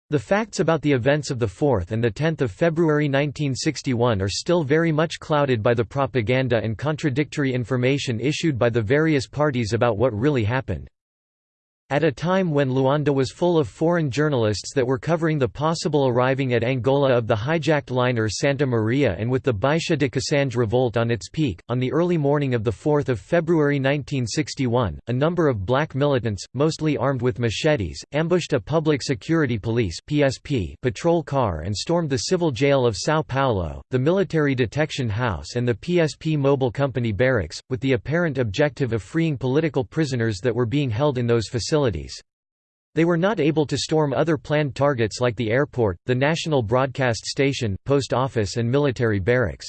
The facts about the events of 4 and 10 February 1961 are still very much clouded by the propaganda and contradictory information issued by the various parties about what really happened. At a time when Luanda was full of foreign journalists that were covering the possible arriving at Angola of the hijacked liner Santa Maria and with the Baixa de Cassange revolt on its peak, on the early morning of 4 February 1961, a number of black militants, mostly armed with machetes, ambushed a public security police PSP patrol car and stormed the civil jail of São Paulo, the military detection house and the PSP mobile company barracks, with the apparent objective of freeing political prisoners that were being held in those facilities facilities. They were not able to storm other planned targets like the airport, the national broadcast station, post office and military barracks.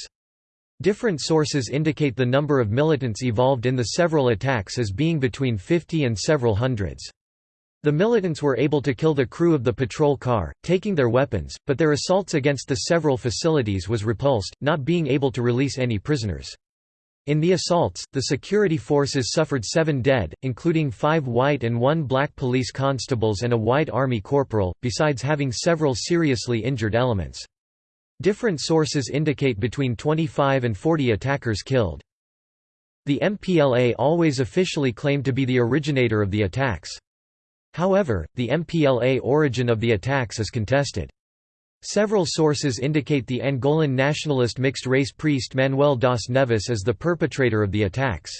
Different sources indicate the number of militants evolved in the several attacks as being between 50 and several hundreds. The militants were able to kill the crew of the patrol car, taking their weapons, but their assaults against the several facilities was repulsed, not being able to release any prisoners. In the assaults, the security forces suffered seven dead, including five white and one black police constables and a white army corporal, besides having several seriously injured elements. Different sources indicate between 25 and 40 attackers killed. The MPLA always officially claimed to be the originator of the attacks. However, the MPLA origin of the attacks is contested. Several sources indicate the Angolan nationalist mixed-race priest Manuel das Neves as the perpetrator of the attacks.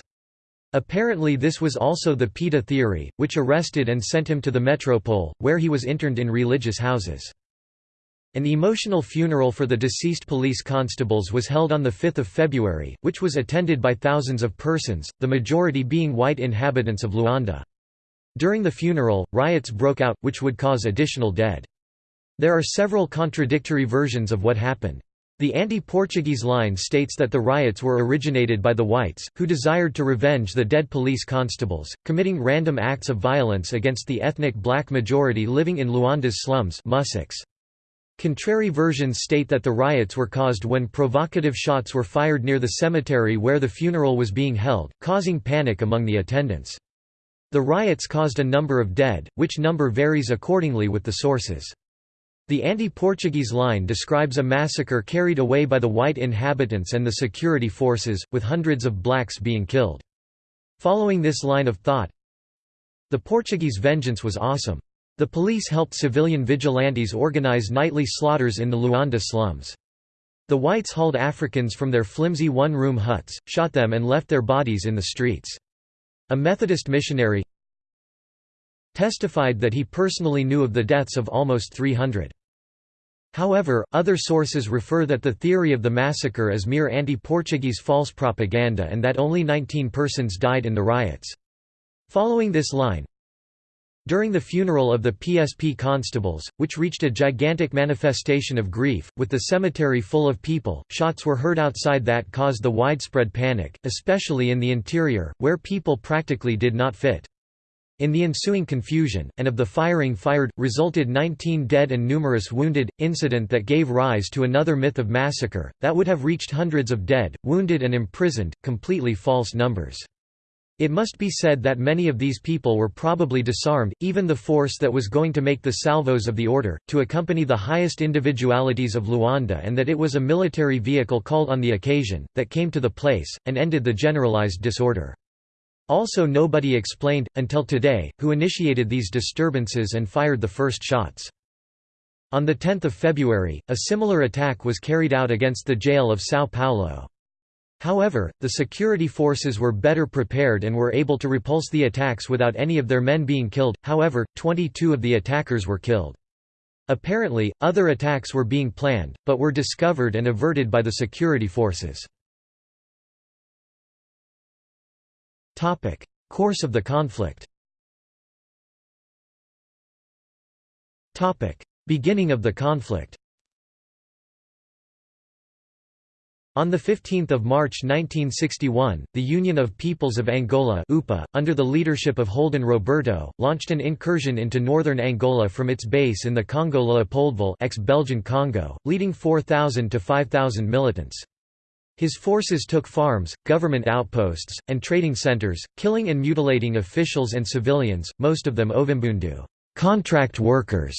Apparently this was also the PIDE theory, which arrested and sent him to the metropole, where he was interned in religious houses. An emotional funeral for the deceased police constables was held on 5 February, which was attended by thousands of persons, the majority being white inhabitants of Luanda. During the funeral, riots broke out, which would cause additional dead. There are several contradictory versions of what happened. The anti-Portuguese line states that the riots were originated by the whites, who desired to revenge the dead police constables, committing random acts of violence against the ethnic black majority living in Luanda's slums Contrary versions state that the riots were caused when provocative shots were fired near the cemetery where the funeral was being held, causing panic among the attendants. The riots caused a number of dead, which number varies accordingly with the sources. The anti-Portuguese line describes a massacre carried away by the white inhabitants and the security forces, with hundreds of blacks being killed. Following this line of thought, the Portuguese vengeance was awesome. The police helped civilian vigilantes organize nightly slaughters in the Luanda slums. The whites hauled Africans from their flimsy one-room huts, shot them and left their bodies in the streets. A Methodist missionary testified that he personally knew of the deaths of almost 300. However, other sources refer that the theory of the massacre is mere anti-Portuguese false propaganda and that only 19 persons died in the riots. Following this line, during the funeral of the PSP constables, which reached a gigantic manifestation of grief, with the cemetery full of people, shots were heard outside that caused the widespread panic, especially in the interior, where people practically did not fit. In the ensuing confusion, and of the firing fired, resulted 19 dead and numerous wounded, incident that gave rise to another myth of massacre, that would have reached hundreds of dead, wounded and imprisoned, completely false numbers. It must be said that many of these people were probably disarmed, even the force that was going to make the salvos of the order, to accompany the highest individualities of Luanda and that it was a military vehicle called on the occasion, that came to the place, and ended the generalized disorder. Also nobody explained, until today, who initiated these disturbances and fired the first shots. On 10 February, a similar attack was carried out against the jail of São Paulo. However, the security forces were better prepared and were able to repulse the attacks without any of their men being killed, however, 22 of the attackers were killed. Apparently, other attacks were being planned, but were discovered and averted by the security forces. Topic: Course of the conflict. Topic: Beginning of the conflict. On 15 March 1961, the Union of Peoples of Angola UPA, under the leadership of Holden Roberto, launched an incursion into northern Angola from its base in the Congo Leopoldville ex-Belgian Congo, leading 4,000 to 5,000 militants. His forces took farms, government outposts, and trading centers, killing and mutilating officials and civilians, most of them Ovimbundu contract workers",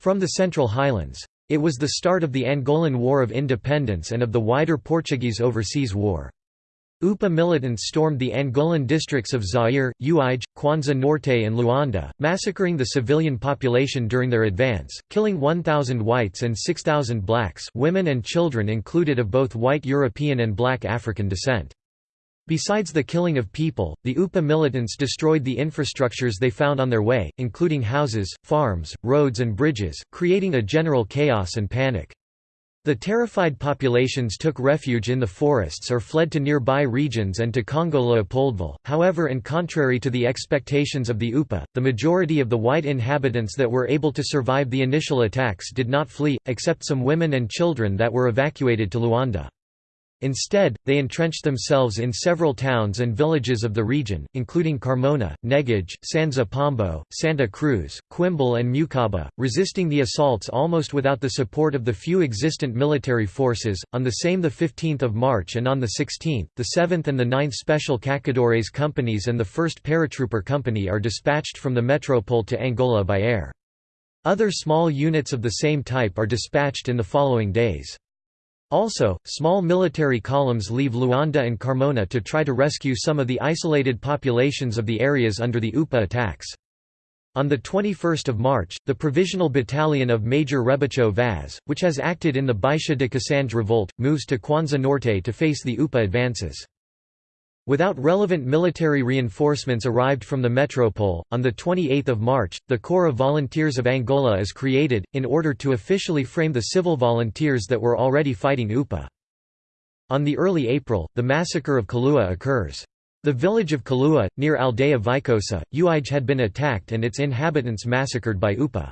from the Central Highlands. It was the start of the Angolan War of Independence and of the wider Portuguese Overseas War. UPA militants stormed the Angolan districts of Zaire, Uige, Kwanza Norte and Luanda, massacring the civilian population during their advance, killing 1,000 whites and 6,000 blacks women and children included of both white European and black African descent. Besides the killing of people, the UPA militants destroyed the infrastructures they found on their way, including houses, farms, roads and bridges, creating a general chaos and panic. The terrified populations took refuge in the forests or fled to nearby regions and to Congo Leopoldville, however and contrary to the expectations of the UPA, the majority of the white inhabitants that were able to survive the initial attacks did not flee, except some women and children that were evacuated to Luanda. Instead, they entrenched themselves in several towns and villages of the region, including Carmona, Negage, Sanza Pombo, Santa Cruz, Quimbele and Mucaba, resisting the assaults almost without the support of the few existent military forces. On the same 15 March and on the 16th, the 7th and the 9th Special Caçadores companies and the 1st Paratrooper Company are dispatched from the metropole to Angola by air. Other small units of the same type are dispatched in the following days. Also, small military columns leave Luanda and Carmona to try to rescue some of the isolated populations of the areas under the UPA attacks. On 21 March, the Provisional Battalion of Major Rebocho Vaz, which has acted in the Baixa de Cassange revolt, moves to Kwanza Norte to face the UPA advances. Without relevant military reinforcements arrived from the metropole, on 28 March, the Corps of Volunteers of Angola is created, in order to officially frame the civil volunteers that were already fighting UPA. On the early April, the massacre of Kalua occurs. The village of Kalua, near Aldeia Viçosa, Uige had been attacked and its inhabitants massacred by UPA.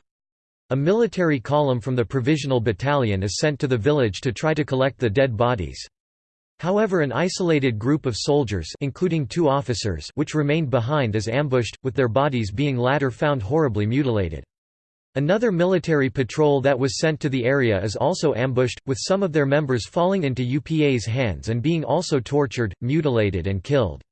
A military column from the Provisional Battalion is sent to the village to try to collect the dead bodies. However an isolated group of soldiers including two officers which remained behind is ambushed, with their bodies being latter found horribly mutilated. Another military patrol that was sent to the area is also ambushed, with some of their members falling into UPA's hands and being also tortured, mutilated and killed.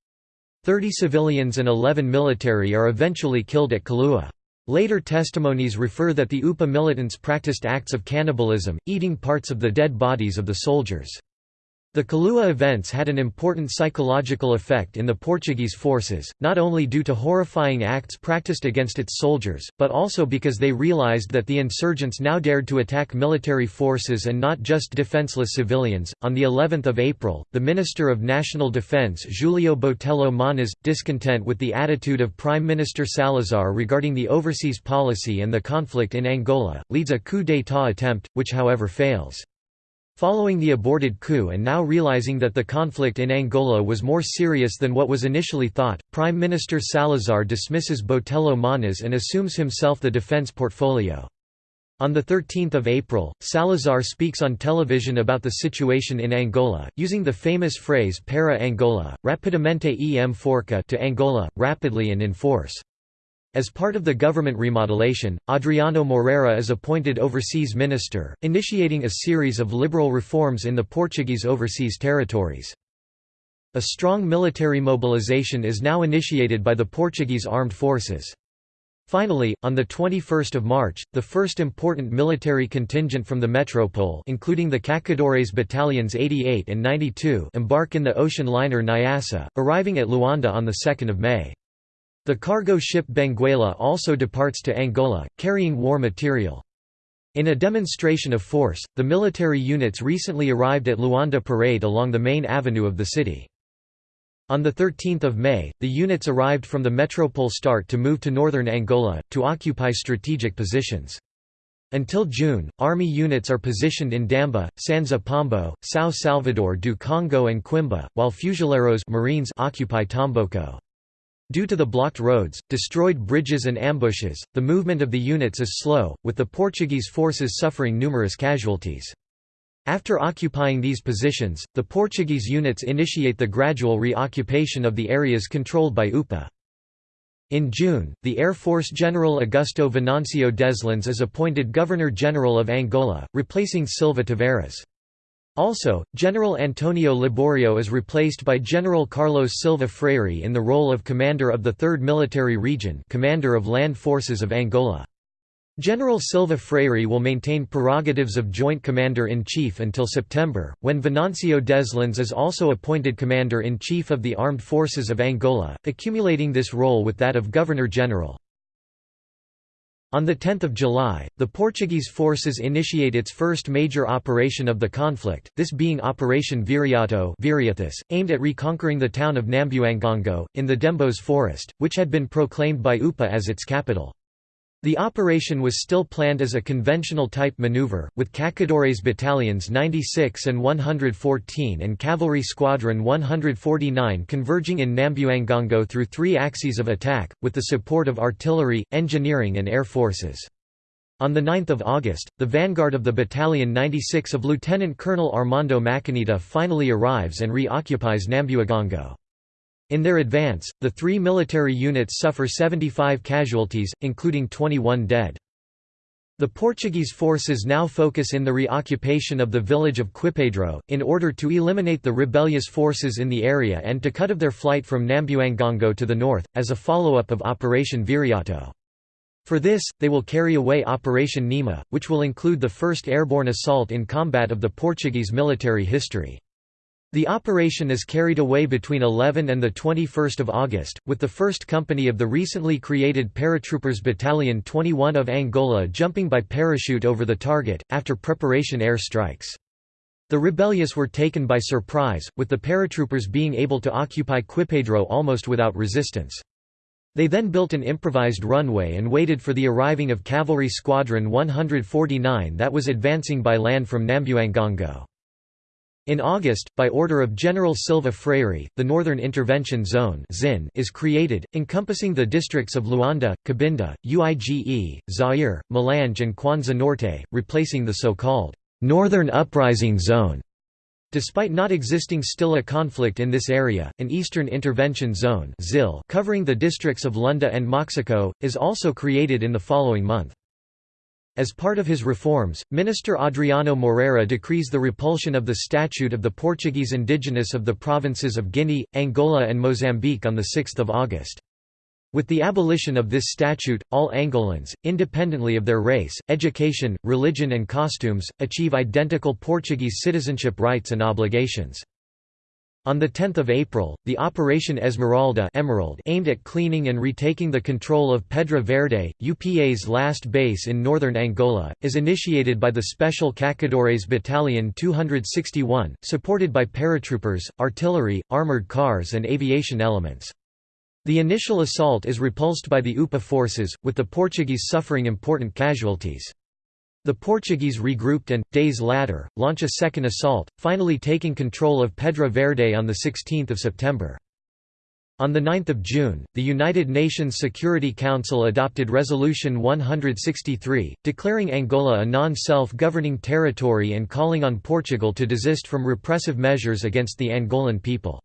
Thirty civilians and eleven military are eventually killed at Kalua. Later testimonies refer that the UPA militants practiced acts of cannibalism, eating parts of the dead bodies of the soldiers. The Kalua events had an important psychological effect in the Portuguese forces, not only due to horrifying acts practiced against its soldiers, but also because they realized that the insurgents now dared to attack military forces and not just defenseless civilians. On the 11th of April, the Minister of National Defense Julio Botelho Moniz, discontent with the attitude of Prime Minister Salazar regarding the overseas policy and the conflict in Angola, leads a coup d'état attempt, which however fails. Following the aborted coup and now realizing that the conflict in Angola was more serious than what was initially thought, Prime Minister Salazar dismisses Botelho Moniz and assumes himself the defense portfolio. On 13 April, Salazar speaks on television about the situation in Angola, using the famous phrase para Angola, rapidamente em forca to Angola, rapidly and in force. As part of the government remodelation, Adriano Moreira is appointed overseas minister, initiating a series of liberal reforms in the Portuguese overseas territories. A strong military mobilization is now initiated by the Portuguese armed forces. Finally, on 21 March, the first important military contingent from the metropole including the Caçadores battalions 88 and 92 embark in the ocean liner Nyassa, arriving at Luanda on 2 May. The cargo ship Benguela also departs to Angola, carrying war material. In a demonstration of force, the military units recently arrived at Luanda Parade along the main avenue of the city. On 13 May, the units arrived from the metropole start to move to northern Angola, to occupy strategic positions. Until June, army units are positioned in Damba, Sanza Pombo, São Salvador do Congo and Quimba, while fuzileiros Marines occupy Tomboco. Due to the blocked roads, destroyed bridges and ambushes, the movement of the units is slow, with the Portuguese forces suffering numerous casualties. After occupying these positions, the Portuguese units initiate the gradual reoccupation of the areas controlled by UPA. In June, the Air Force General Augusto Venancio Deslandes is appointed Governor-General of Angola, replacing Silva Tavares. Also, General Antonio Liborio is replaced by General Carlos Silva Freire in the role of Commander of the 3rd Military Region Commander of Land Forces of Angola. General Silva Freire will maintain prerogatives of Joint Commander-in-Chief until September, when Venancio Deslandes is also appointed Commander-in-Chief of the Armed Forces of Angola, accumulating this role with that of Governor-General. On 10 July, the Portuguese forces initiate its first major operation of the conflict, this being Operation Viriato aimed at reconquering the town of Nambuangongo, in the Dembos forest, which had been proclaimed by UPA as its capital. The operation was still planned as a conventional type maneuver, with Caçadores battalions 96 and 114 and Cavalry Squadron 149 converging in Nambuangongo through three axes of attack, with the support of artillery, engineering and air forces. On 9 August, the vanguard of the Battalion 96 of Lieutenant Colonel Armando Maçanita finally arrives and reoccupies Nambuangongo. In their advance, the three military units suffer 75 casualties, including 21 dead. The Portuguese forces now focus in the reoccupation of the village of Quipedro, in order to eliminate the rebellious forces in the area and to cut off their flight from Nambuangongo to the north, as a follow-up of Operation Viriato. For this, they will carry away Operation Nima, which will include the first airborne assault in combat of the Portuguese military history. The operation is carried away between 11 and 21 August, with the 1st Company of the recently created Paratroopers Battalion 21 of Angola jumping by parachute over the target, after preparation air strikes. The rebellious were taken by surprise, with the paratroopers being able to occupy Quipedro almost without resistance. They then built an improvised runway and waited for the arriving of Cavalry Squadron 149 that was advancing by land from Nambuangongo. In August, by order of General Silva Freire, the Northern Intervention Zone is created, encompassing the districts of Luanda, Cabinda, Uige, Zaire, Malange and Kwanza Norte, replacing the so-called «Northern Uprising Zone». Despite not existing still a conflict in this area, an Eastern Intervention Zone covering the districts of Lunda and Moxico, is also created in the following month. As part of his reforms, Minister Adriano Moreira decrees the repulsion of the Statute of the Portuguese indigenous of the provinces of Guinea, Angola and Mozambique on 6 August. With the abolition of this statute, all Angolans, independently of their race, education, religion and costumes, achieve identical Portuguese citizenship rights and obligations. On 10 April, the Operation Esmeralda Emerald aimed at cleaning and retaking the control of Pedra Verde, UPA's last base in northern Angola, is initiated by the Special Caçadores Battalion 261, supported by paratroopers, artillery, armoured cars and aviation elements. The initial assault is repulsed by the UPA forces, with the Portuguese suffering important casualties. The Portuguese regrouped and, days later, launch a second assault, finally taking control of Pedra Verde on 16 September. On 9 June, the United Nations Security Council adopted Resolution 163, declaring Angola a non-self-governing territory and calling on Portugal to desist from repressive measures against the Angolan people.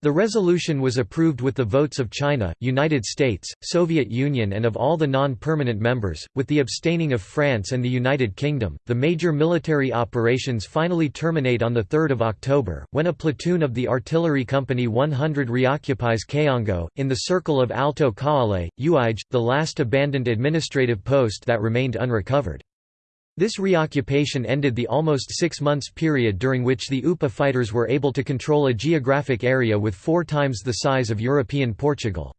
The resolution was approved with the votes of China, United States, Soviet Union, and of all the non permanent members, with the abstaining of France and the United Kingdom. The major military operations finally terminate on 3 October, when a platoon of the Artillery Company 100 reoccupies Kaongo, in the circle of Alto Cauale, Uige, the last abandoned administrative post that remained unrecovered. This reoccupation ended the almost six months period during which the UPA fighters were able to control a geographic area with four times the size of European Portugal.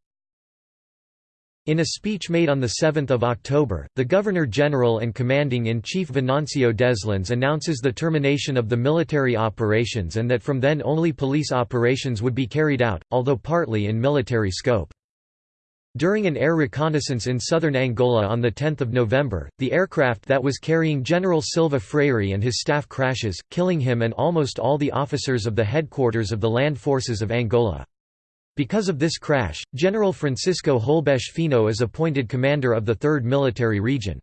In a speech made on 7 October, the Governor-General and Commanding-in-Chief Venancio Deslandes announces the termination of the military operations and that from then only police operations would be carried out, although partly in military scope. During an air reconnaissance in southern Angola on 10 November, the aircraft that was carrying General Silva Freire and his staff crashes, killing him and almost all the officers of the headquarters of the land forces of Angola. Because of this crash, General Francisco Holbeche Fino is appointed commander of the 3rd Military Region.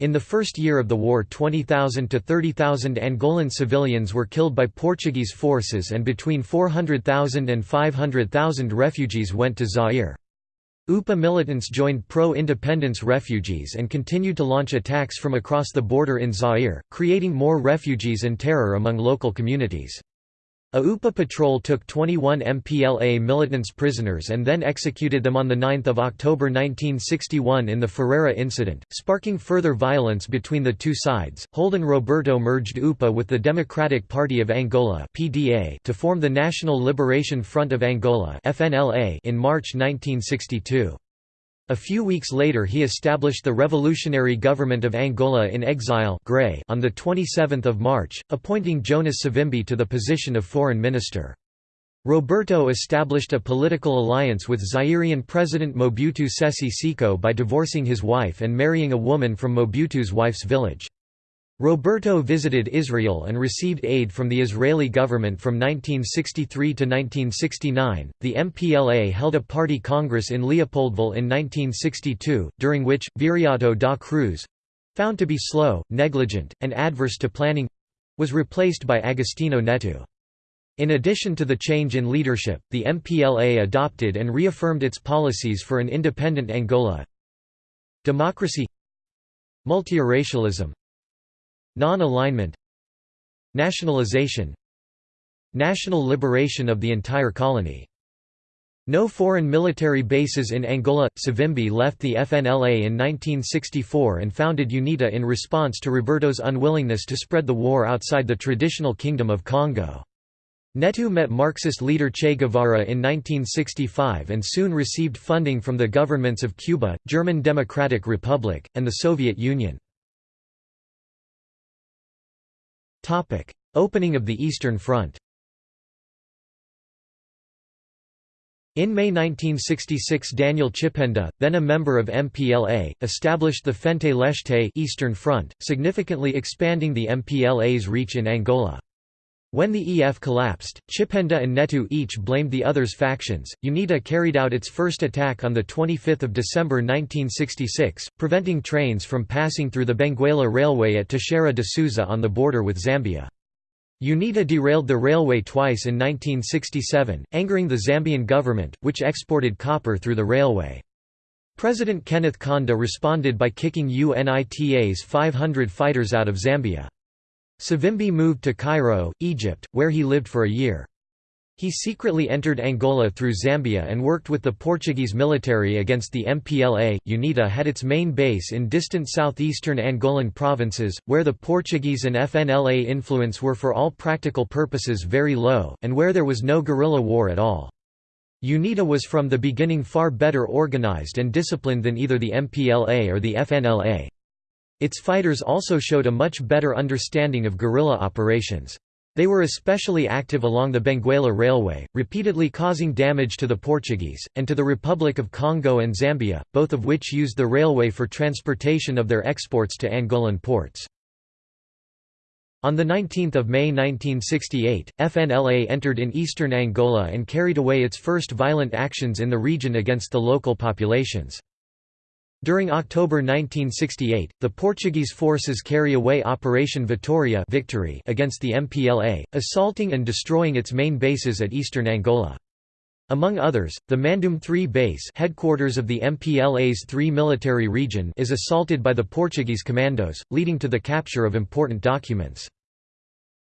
In the first year of the war 20,000 to 30,000 Angolan civilians were killed by Portuguese forces and between 400,000 and 500,000 refugees went to Zaire. UPA militants joined pro-independence refugees and continued to launch attacks from across the border in Zaire, creating more refugees and terror among local communities. A UPA patrol took 21 MPLA militants prisoners and then executed them on 9 October 1961 in the Ferreira incident, sparking further violence between the two sides. Holden Roberto merged UPA with the Democratic Party of Angola (PDA) to form the National Liberation Front of Angola (FNLA) in March 1962. A few weeks later he established the Revolutionary Government of Angola in Exile GRAE on 27 March, appointing Jonas Savimbi to the position of foreign minister. Roberto established a political alliance with Zairean President Mobutu Sese Seko by divorcing his wife and marrying a woman from Mobutu's wife's village. Roberto visited Israel and received aid from the Israeli government from 1963 to 1969. The MPLA held a party congress in Leopoldville in 1962, during which, Viriato da Cruz found to be slow, negligent, and adverse to planning—was replaced by Agostinho Neto. In addition to the change in leadership, the MPLA adopted and reaffirmed its policies for an independent Angola democracy multiracialism non-alignment nationalization national liberation of the entire colony no foreign military bases in Angola. Savimbi left the FNLA in 1964 and founded UNITA in response to Roberto's unwillingness to spread the war outside the traditional Kingdom of Congo. Neto met Marxist leader Che Guevara in 1965 and soon received funding from the governments of Cuba, German Democratic Republic, and the Soviet Union. Opening of the Eastern Front In May 1966 Daniel Chipenda, then a member of MPLA, established the Frente Leste Eastern Front, significantly expanding the MPLA's reach in Angola. When the EF collapsed, Chipenda and Neto each blamed the other's factions. UNITA carried out its first attack on 25 December 1966, preventing trains from passing through the Benguela Railway at Teixeira de Souza on the border with Zambia. UNITA derailed the railway twice in 1967, angering the Zambian government, which exported copper through the railway. President Kenneth Kaunda responded by kicking UNITA's 500 fighters out of Zambia. Savimbi moved to Cairo, Egypt, where he lived for a year. He secretly entered Angola through Zambia and worked with the Portuguese military against the MPLA. UNITA had its main base in distant southeastern Angolan provinces, where the Portuguese and FNLA influence were for all practical purposes very low, and where there was no guerrilla war at all. UNITA was from the beginning far better organized and disciplined than either the MPLA or the FNLA. Its fighters also showed a much better understanding of guerrilla operations. They were especially active along the Benguela Railway, repeatedly causing damage to the Portuguese, and to the Republic of Congo and Zambia, both of which used the railway for transportation of their exports to Angolan ports. On 19 May 1968, FNLA entered in eastern Angola and carried away its first violent actions in the region against the local populations. During October 1968, the Portuguese forces carry away Operation Vitória victory against the MPLA, assaulting and destroying its main bases at eastern Angola. Among others, the Mandum 3 base headquarters of the MPLA's 3 military region is assaulted by the Portuguese commandos, leading to the capture of important documents.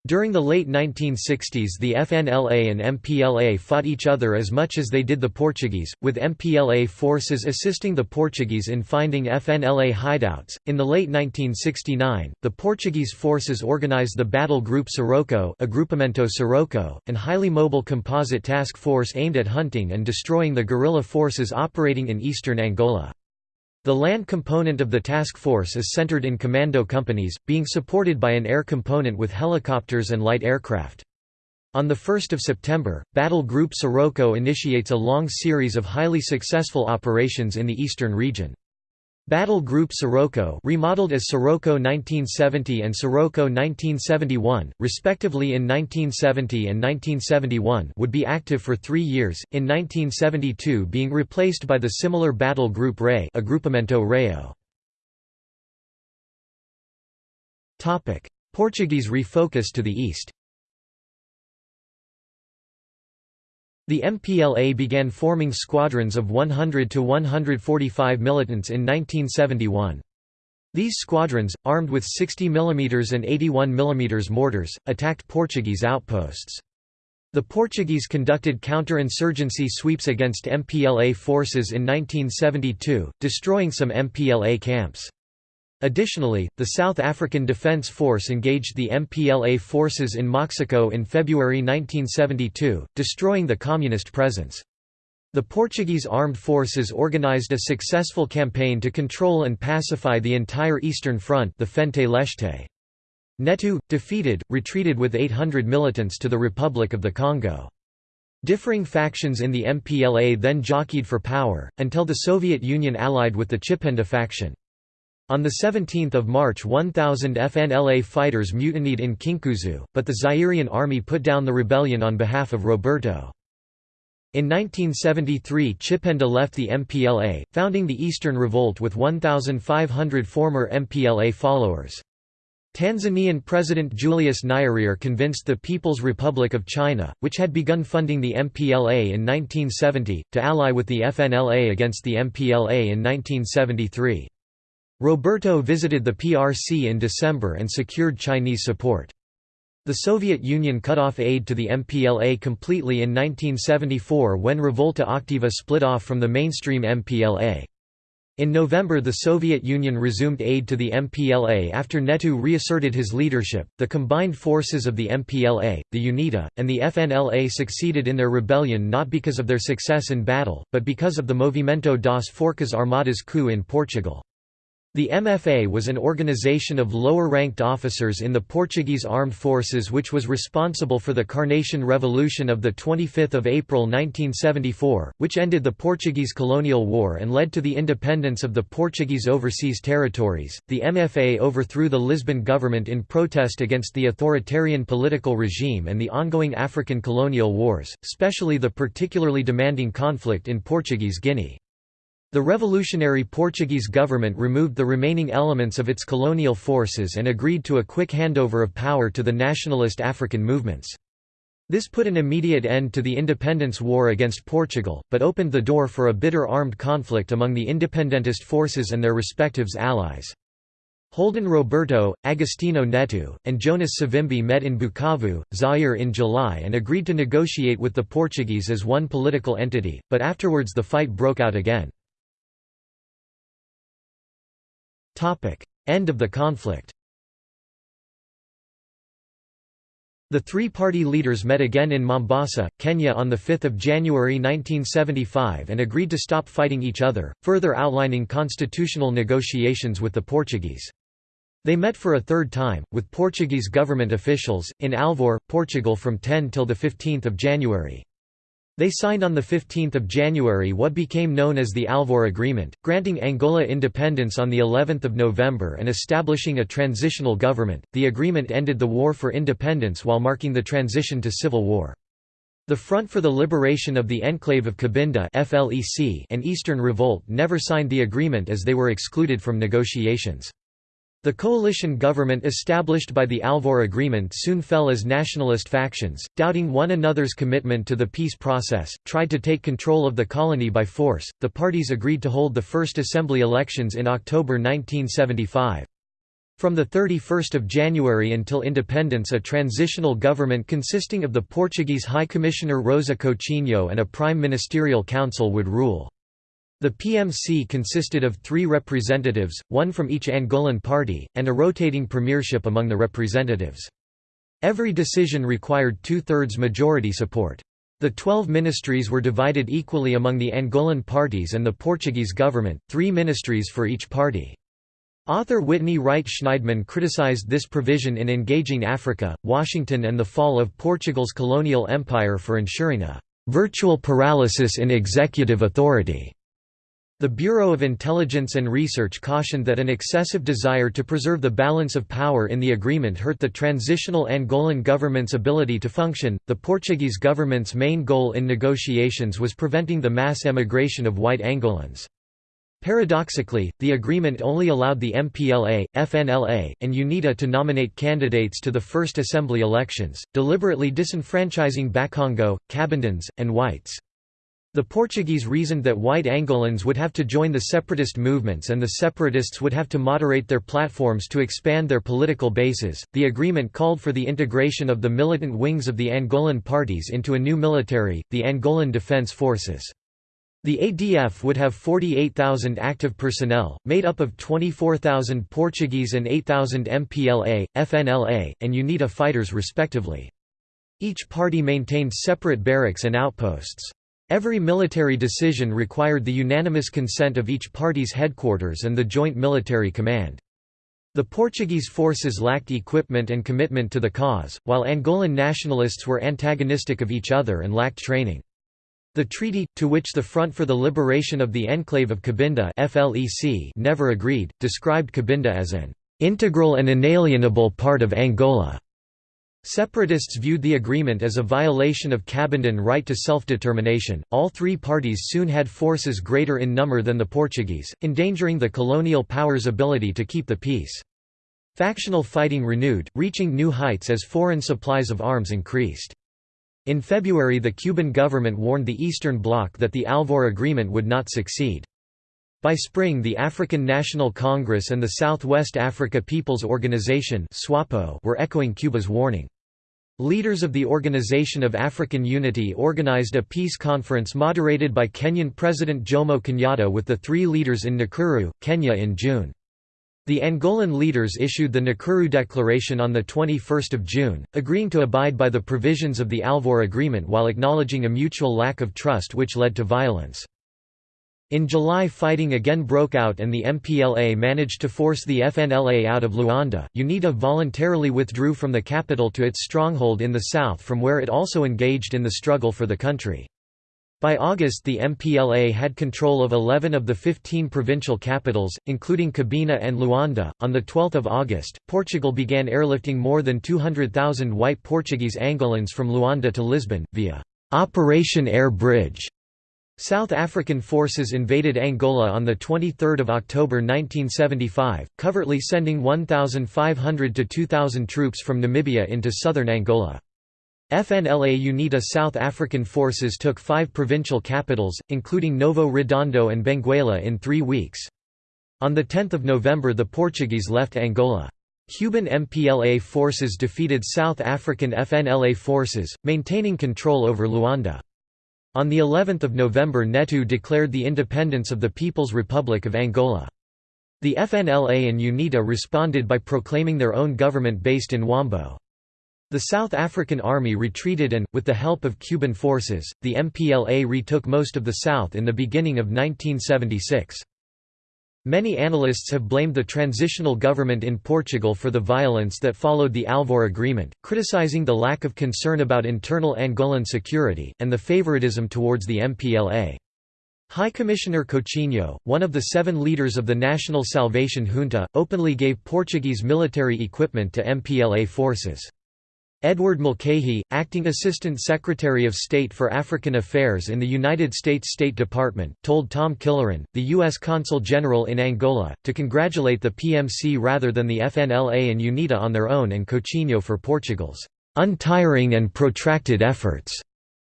During the late 1960s the FNLA and MPLA fought each other as much as they did the Portuguese, with MPLA forces assisting the Portuguese in finding FNLA hideouts. In the late 1969, the Portuguese forces organized the Battle Group Sirocco, Agrupamento Sirocco, an highly mobile composite task force aimed at hunting and destroying the guerrilla forces operating in eastern Angola. The land component of the task force is centered in commando companies, being supported by an air component with helicopters and light aircraft. On 1 September, Battle Group Sirocco initiates a long series of highly successful operations in the eastern region. Battle Group Sirocco remodeled as Sirocco 1970 and Sirocco 1971, respectively in 1970 and 1971 would be active for three years, in 1972 being replaced by the similar Battle Group Ray Agrupamento Raio. Portuguese refocus to the east The MPLA began forming squadrons of 100 to 145 militants in 1971. These squadrons, armed with 60 mm and 81 mm mortars, attacked Portuguese outposts. The Portuguese conducted counterinsurgency sweeps against MPLA forces in 1972, destroying some MPLA camps. Additionally, the South African Defence Force engaged the MPLA forces in Moxico in February 1972, destroying the Communist presence. The Portuguese armed forces organized a successful campaign to control and pacify the entire Eastern Front the Frente Leste. Neto, defeated, retreated with 800 militants to the Republic of the Congo. Differing factions in the MPLA then jockeyed for power, until the Soviet Union allied with the Chipenda faction. On 17 March 1,000 FNLA fighters mutinied in Kinkuzu, but the Zairian army put down the rebellion on behalf of Roberto. In 1973 Chipenda left the MPLA, founding the Eastern Revolt with 1,500 former MPLA followers. Tanzanian President Julius Nyerere convinced the People's Republic of China, which had begun funding the MPLA in 1970, to ally with the FNLA against the MPLA in 1973. Roberto visited the PRC in December and secured Chinese support. The Soviet Union cut off aid to the MPLA completely in 1974 when Revolta Activa split off from the mainstream MPLA. In November, the Soviet Union resumed aid to the MPLA after Neto reasserted his leadership. The combined forces of the MPLA, the UNITA, and the FNLA succeeded in their rebellion not because of their success in battle, but because of the Movimento das Forças Armadas coup in Portugal. The MFA was an organization of lower-ranked officers in the Portuguese armed forces which was responsible for the Carnation Revolution of 25 April 1974, which ended the Portuguese colonial war and led to the independence of the Portuguese overseas territories. The MFA overthrew the Lisbon government in protest against the authoritarian political regime and the ongoing African colonial wars, especially the particularly demanding conflict in Portuguese Guinea. The revolutionary Portuguese government removed the remaining elements of its colonial forces and agreed to a quick handover of power to the nationalist African movements. This put an immediate end to the independence war against Portugal, but opened the door for a bitter armed conflict among the independentist forces and their respective allies. Holden Roberto, Agostinho Neto, and Jonas Savimbi met in Bukavu, Zaire in July and agreed to negotiate with the Portuguese as one political entity, but afterwards the fight broke out again. End of the conflict The three-party leaders met again in Mombasa, Kenya on 5 January 1975 and agreed to stop fighting each other, further outlining constitutional negotiations with the Portuguese. They met for a third time, with Portuguese government officials, in Alvor, Portugal from 10 till 15 January. They signed on 15 January what became known as the Alvor Agreement, granting Angola independence on of November and establishing a transitional government. The agreement ended the war for independence while marking the transition to civil war. The Front for the Liberation of the Enclave of Cabinda and Eastern Revolt never signed the agreement as they were excluded from negotiations. The coalition government established by the Alvor Agreement soon fell as nationalist factions, doubting one another's commitment to the peace process, tried to take control of the colony by force. The parties agreed to hold the first assembly elections in October 1975. From 31 January until independence a transitional government consisting of the Portuguese High Commissioner Rosa Coutinho and a Prime Ministerial Council would rule. The PMC consisted of three representatives, one from each Angolan party, and a rotating premiership among the representatives. Every decision required two-thirds majority support. The twelve ministries were divided equally among the Angolan parties and the Portuguese government, three ministries for each party. Author Witney Wright Schneidman criticized this provision in Engaging Africa, Washington and the Fall of Portugal's colonial empire for ensuring a «virtual paralysis in executive authority» The Bureau of Intelligence and Research cautioned that an excessive desire to preserve the balance of power in the agreement hurt the transitional Angolan government's ability to function. The Portuguese government's main goal in negotiations was preventing the mass emigration of white Angolans. Paradoxically, the agreement only allowed the MPLA, FNLA, and UNITA to nominate candidates to the first assembly elections, deliberately disenfranchising Bakongo, Cabindans, and whites. The Portuguese reasoned that white Angolans would have to join the separatist movements and the separatists would have to moderate their platforms to expand their political bases. The agreement called for the integration of the militant wings of the Angolan parties into a new military, the Angolan Defence Forces. The ADF would have 48,000 active personnel, made up of 24,000 Portuguese and 8,000 MPLA, FNLA, and UNITA fighters respectively. Each party maintained separate barracks and outposts. Every military decision required the unanimous consent of each party's headquarters and the Joint Military Command. The Portuguese forces lacked equipment and commitment to the cause, while Angolan nationalists were antagonistic of each other and lacked training. The treaty, to which the Front for the Liberation of the Enclave of Cabinda never agreed, described Cabinda as an "...integral and inalienable part of Angola." Separatists viewed the agreement as a violation of Cabindan right to self-determination. All three parties soon had forces greater in number than the Portuguese, endangering the colonial powers' ability to keep the peace. Factional fighting renewed, reaching new heights as foreign supplies of arms increased. In February the Cuban government warned the Eastern Bloc that the Alvor Agreement would not succeed. By spring the African National Congress and the Southwest Africa People's Organization were echoing Cuba's warning. Leaders of the Organization of African Unity organized a peace conference moderated by Kenyan President Jomo Kenyatta with the three leaders in Nakuru, Kenya in June. The Angolan leaders issued the Nakuru Declaration on 21 June, agreeing to abide by the provisions of the Alvor Agreement while acknowledging a mutual lack of trust which led to violence. In July fighting again broke out and the MPLA managed to force the FNLA out of Luanda. UNITA voluntarily withdrew from the capital to its stronghold in the south from where it also engaged in the struggle for the country. By August the MPLA had control of 11 of the 15 provincial capitals, including Cabinda and Luanda. On 12 August, Portugal began airlifting more than 200,000 white Portuguese Angolans from Luanda to Lisbon, via Operation Air Bridge. South African forces invaded Angola on 23 October 1975, covertly sending 1,500 to 2,000 troops from Namibia into southern Angola. FNLA UNITA South African forces took five provincial capitals, including Novo Redondo and Benguela in three weeks. On 10 November the Portuguese left Angola. Cuban MPLA forces defeated South African FNLA forces, maintaining control over Luanda. On the 11th of November Neto declared the independence of the People's Republic of Angola. The FNLA and UNITA responded by proclaiming their own government based in Huambo. The South African Army retreated and, with the help of Cuban forces, the MPLA retook most of the South in the beginning of 1976. Many analysts have blamed the transitional government in Portugal for the violence that followed the Alvor Agreement, criticizing the lack of concern about internal Angolan security, and the favoritism towards the MPLA. High Commissioner Coutinho, one of the seven leaders of the National Salvation Junta, openly gave Portuguese military equipment to MPLA forces. Edward Mulcahy, acting Assistant Secretary of State for African Affairs in the United States State Department, told Tom Killoran, the U.S. Consul General in Angola, to congratulate the PMC rather than the FNLA and UNITA on their own and Coutinho for Portugal's untiring and protracted efforts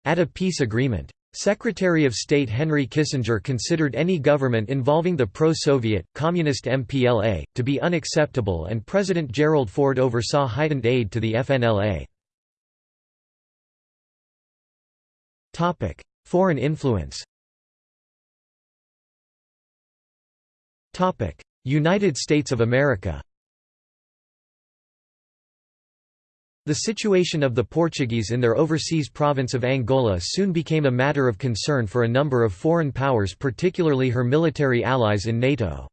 at a peace agreement. Secretary of State Henry Kissinger considered any government involving the pro-Soviet, communist MPLA, to be unacceptable and President Gerald Ford oversaw heightened aid to the FNLA. Foreign influence United States of America The situation of the Portuguese in their overseas province of Angola soon became a matter of concern for a number of foreign powers particularly her military allies in NATO.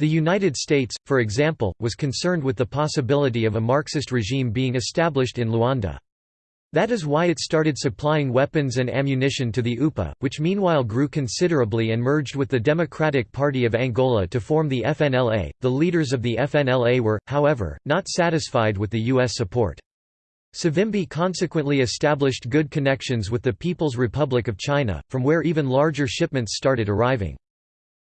The United States, for example, was concerned with the possibility of a Marxist regime being established in Luanda. That is why it started supplying weapons and ammunition to the UPA, which meanwhile grew considerably and merged with the Democratic Party of Angola to form the FNLA. The leaders of the FNLA were, however, not satisfied with the U.S. support. Savimbi consequently established good connections with the People's Republic of China, from where even larger shipments started arriving.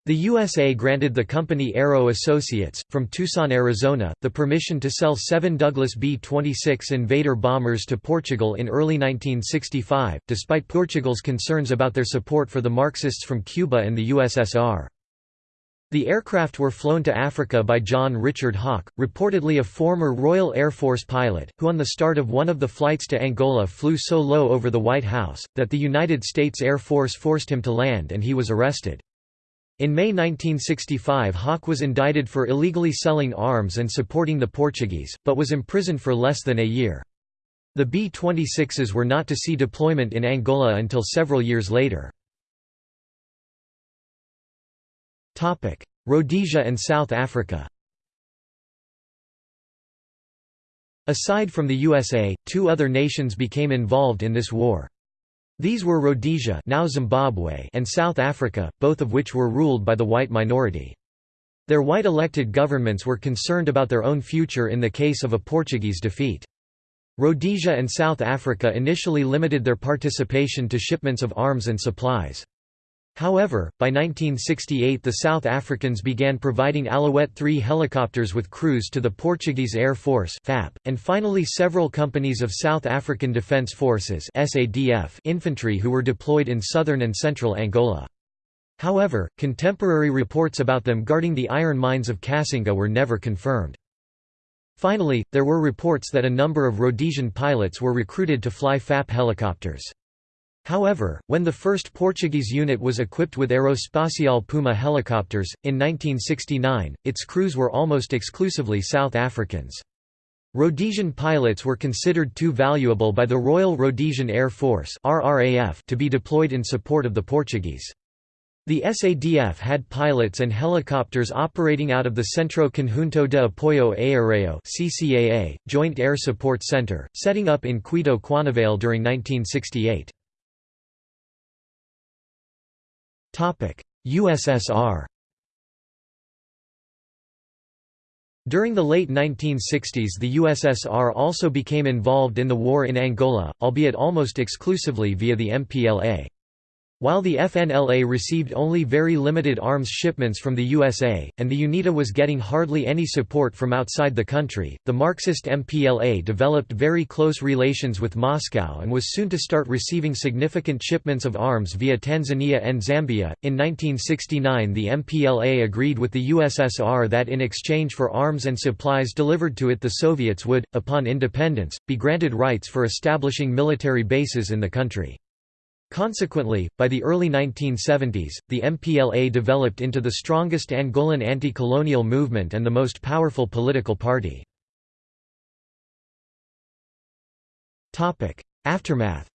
The USA granted the company Aero Associates, from Tucson, Arizona, the permission to sell seven Douglas B-26 Invader bombers to Portugal in early 1965, despite Portugal's concerns about their support for the Marxists from Cuba and the USSR. The aircraft were flown to Africa by John Richard Hawke, reportedly a former Royal Air Force pilot, who on the start of one of the flights to Angola flew so low over the White House, that the United States Air Force forced him to land and he was arrested. In May 1965 Hawke was indicted for illegally selling arms and supporting the Portuguese, but was imprisoned for less than a year. The B-26s were not to see deployment in Angola until several years later. Rhodesia and South Africa Aside from the USA, two other nations became involved in this war. These were Rhodesia now Zimbabwe and South Africa, both of which were ruled by the white minority. Their white elected governments were concerned about their own future in the case of a Portuguese defeat. Rhodesia and South Africa initially limited their participation to shipments of arms and supplies. However, by 1968 the South Africans began providing Alouette 3 helicopters with crews to the Portuguese Air Force FAP, and finally several companies of South African Defence Forces SADF infantry who were deployed in southern and central Angola. However, contemporary reports about them guarding the iron mines of Cassinga were never confirmed. Finally, there were reports that a number of Rhodesian pilots were recruited to fly FAP helicopters. However, when the first Portuguese unit was equipped with Aerospatiale Puma helicopters, in 1969, its crews were almost exclusively South Africans. Rhodesian pilots were considered too valuable by the Royal Rhodesian Air Force to be deployed in support of the Portuguese. The SADF had pilots and helicopters operating out of the Centro Conjunto de Apoio Aéreo (CCAA) Joint Air Support Center, setting up in Cuito Cuanavale during 1968. USSR During the late 1960s the USSR also became involved in the war in Angola, albeit almost exclusively via the MPLA. While the FNLA received only very limited arms shipments from the USA, and the UNITA was getting hardly any support from outside the country, the Marxist MPLA developed very close relations with Moscow and was soon to start receiving significant shipments of arms via Tanzania and Zambia. In 1969, the MPLA agreed with the USSR that in exchange for arms and supplies delivered to it, the Soviets would, upon independence, be granted rights for establishing military bases in the country. Consequently, by the early 1970s, the MPLA developed into the strongest Angolan anti-colonial movement and the most powerful political party. Aftermath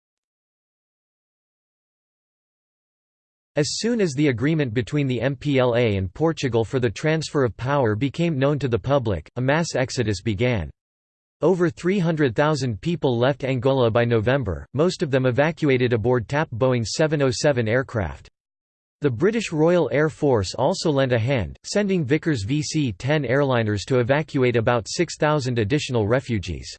As soon as the agreement between the MPLA and Portugal for the transfer of power became known to the public, a mass exodus began. Over 300,000 people left Angola by November, most of them evacuated aboard TAP Boeing 707 aircraft. The British Royal Air Force also lent a hand, sending Vickers VC-10 airliners to evacuate about 6,000 additional refugees.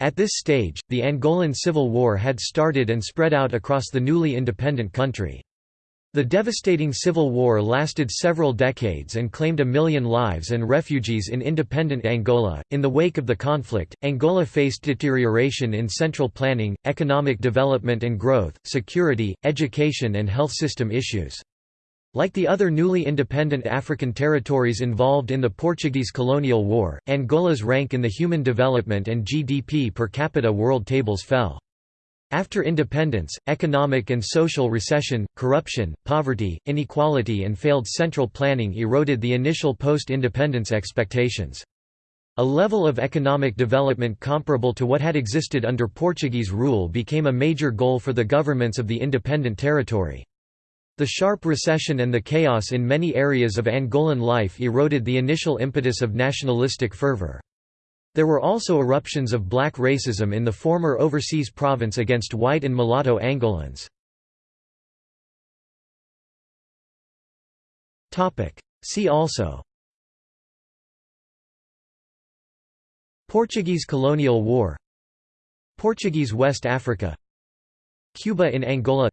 At this stage, the Angolan Civil War had started and spread out across the newly independent country. The devastating civil war lasted several decades and claimed a million lives and refugees in independent Angola. In the wake of the conflict, Angola faced deterioration in central planning, economic development and growth, security, education, and health system issues. Like the other newly independent African territories involved in the Portuguese colonial war, Angola's rank in the Human Development and GDP per capita world tables fell. After independence, economic and social recession, corruption, poverty, inequality and failed central planning eroded the initial post-independence expectations. A level of economic development comparable to what had existed under Portuguese rule became a major goal for the governments of the independent territory. The sharp recession and the chaos in many areas of Angolan life eroded the initial impetus of nationalistic fervor. There were also eruptions of black racism in the former overseas province against white and mulatto Angolans. See also Portuguese colonial war Portuguese West Africa Cuba in Angola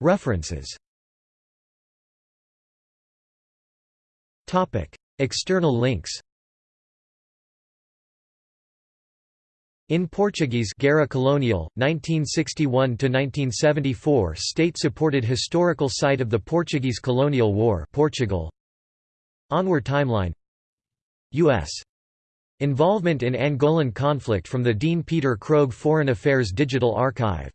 References External links In Portuguese Guerra Colonial, 1961–1974 State-supported historical site of the Portuguese colonial war Portugal. Onward timeline U.S. Involvement in Angolan conflict from the Dean Peter Krogh Foreign Affairs Digital Archive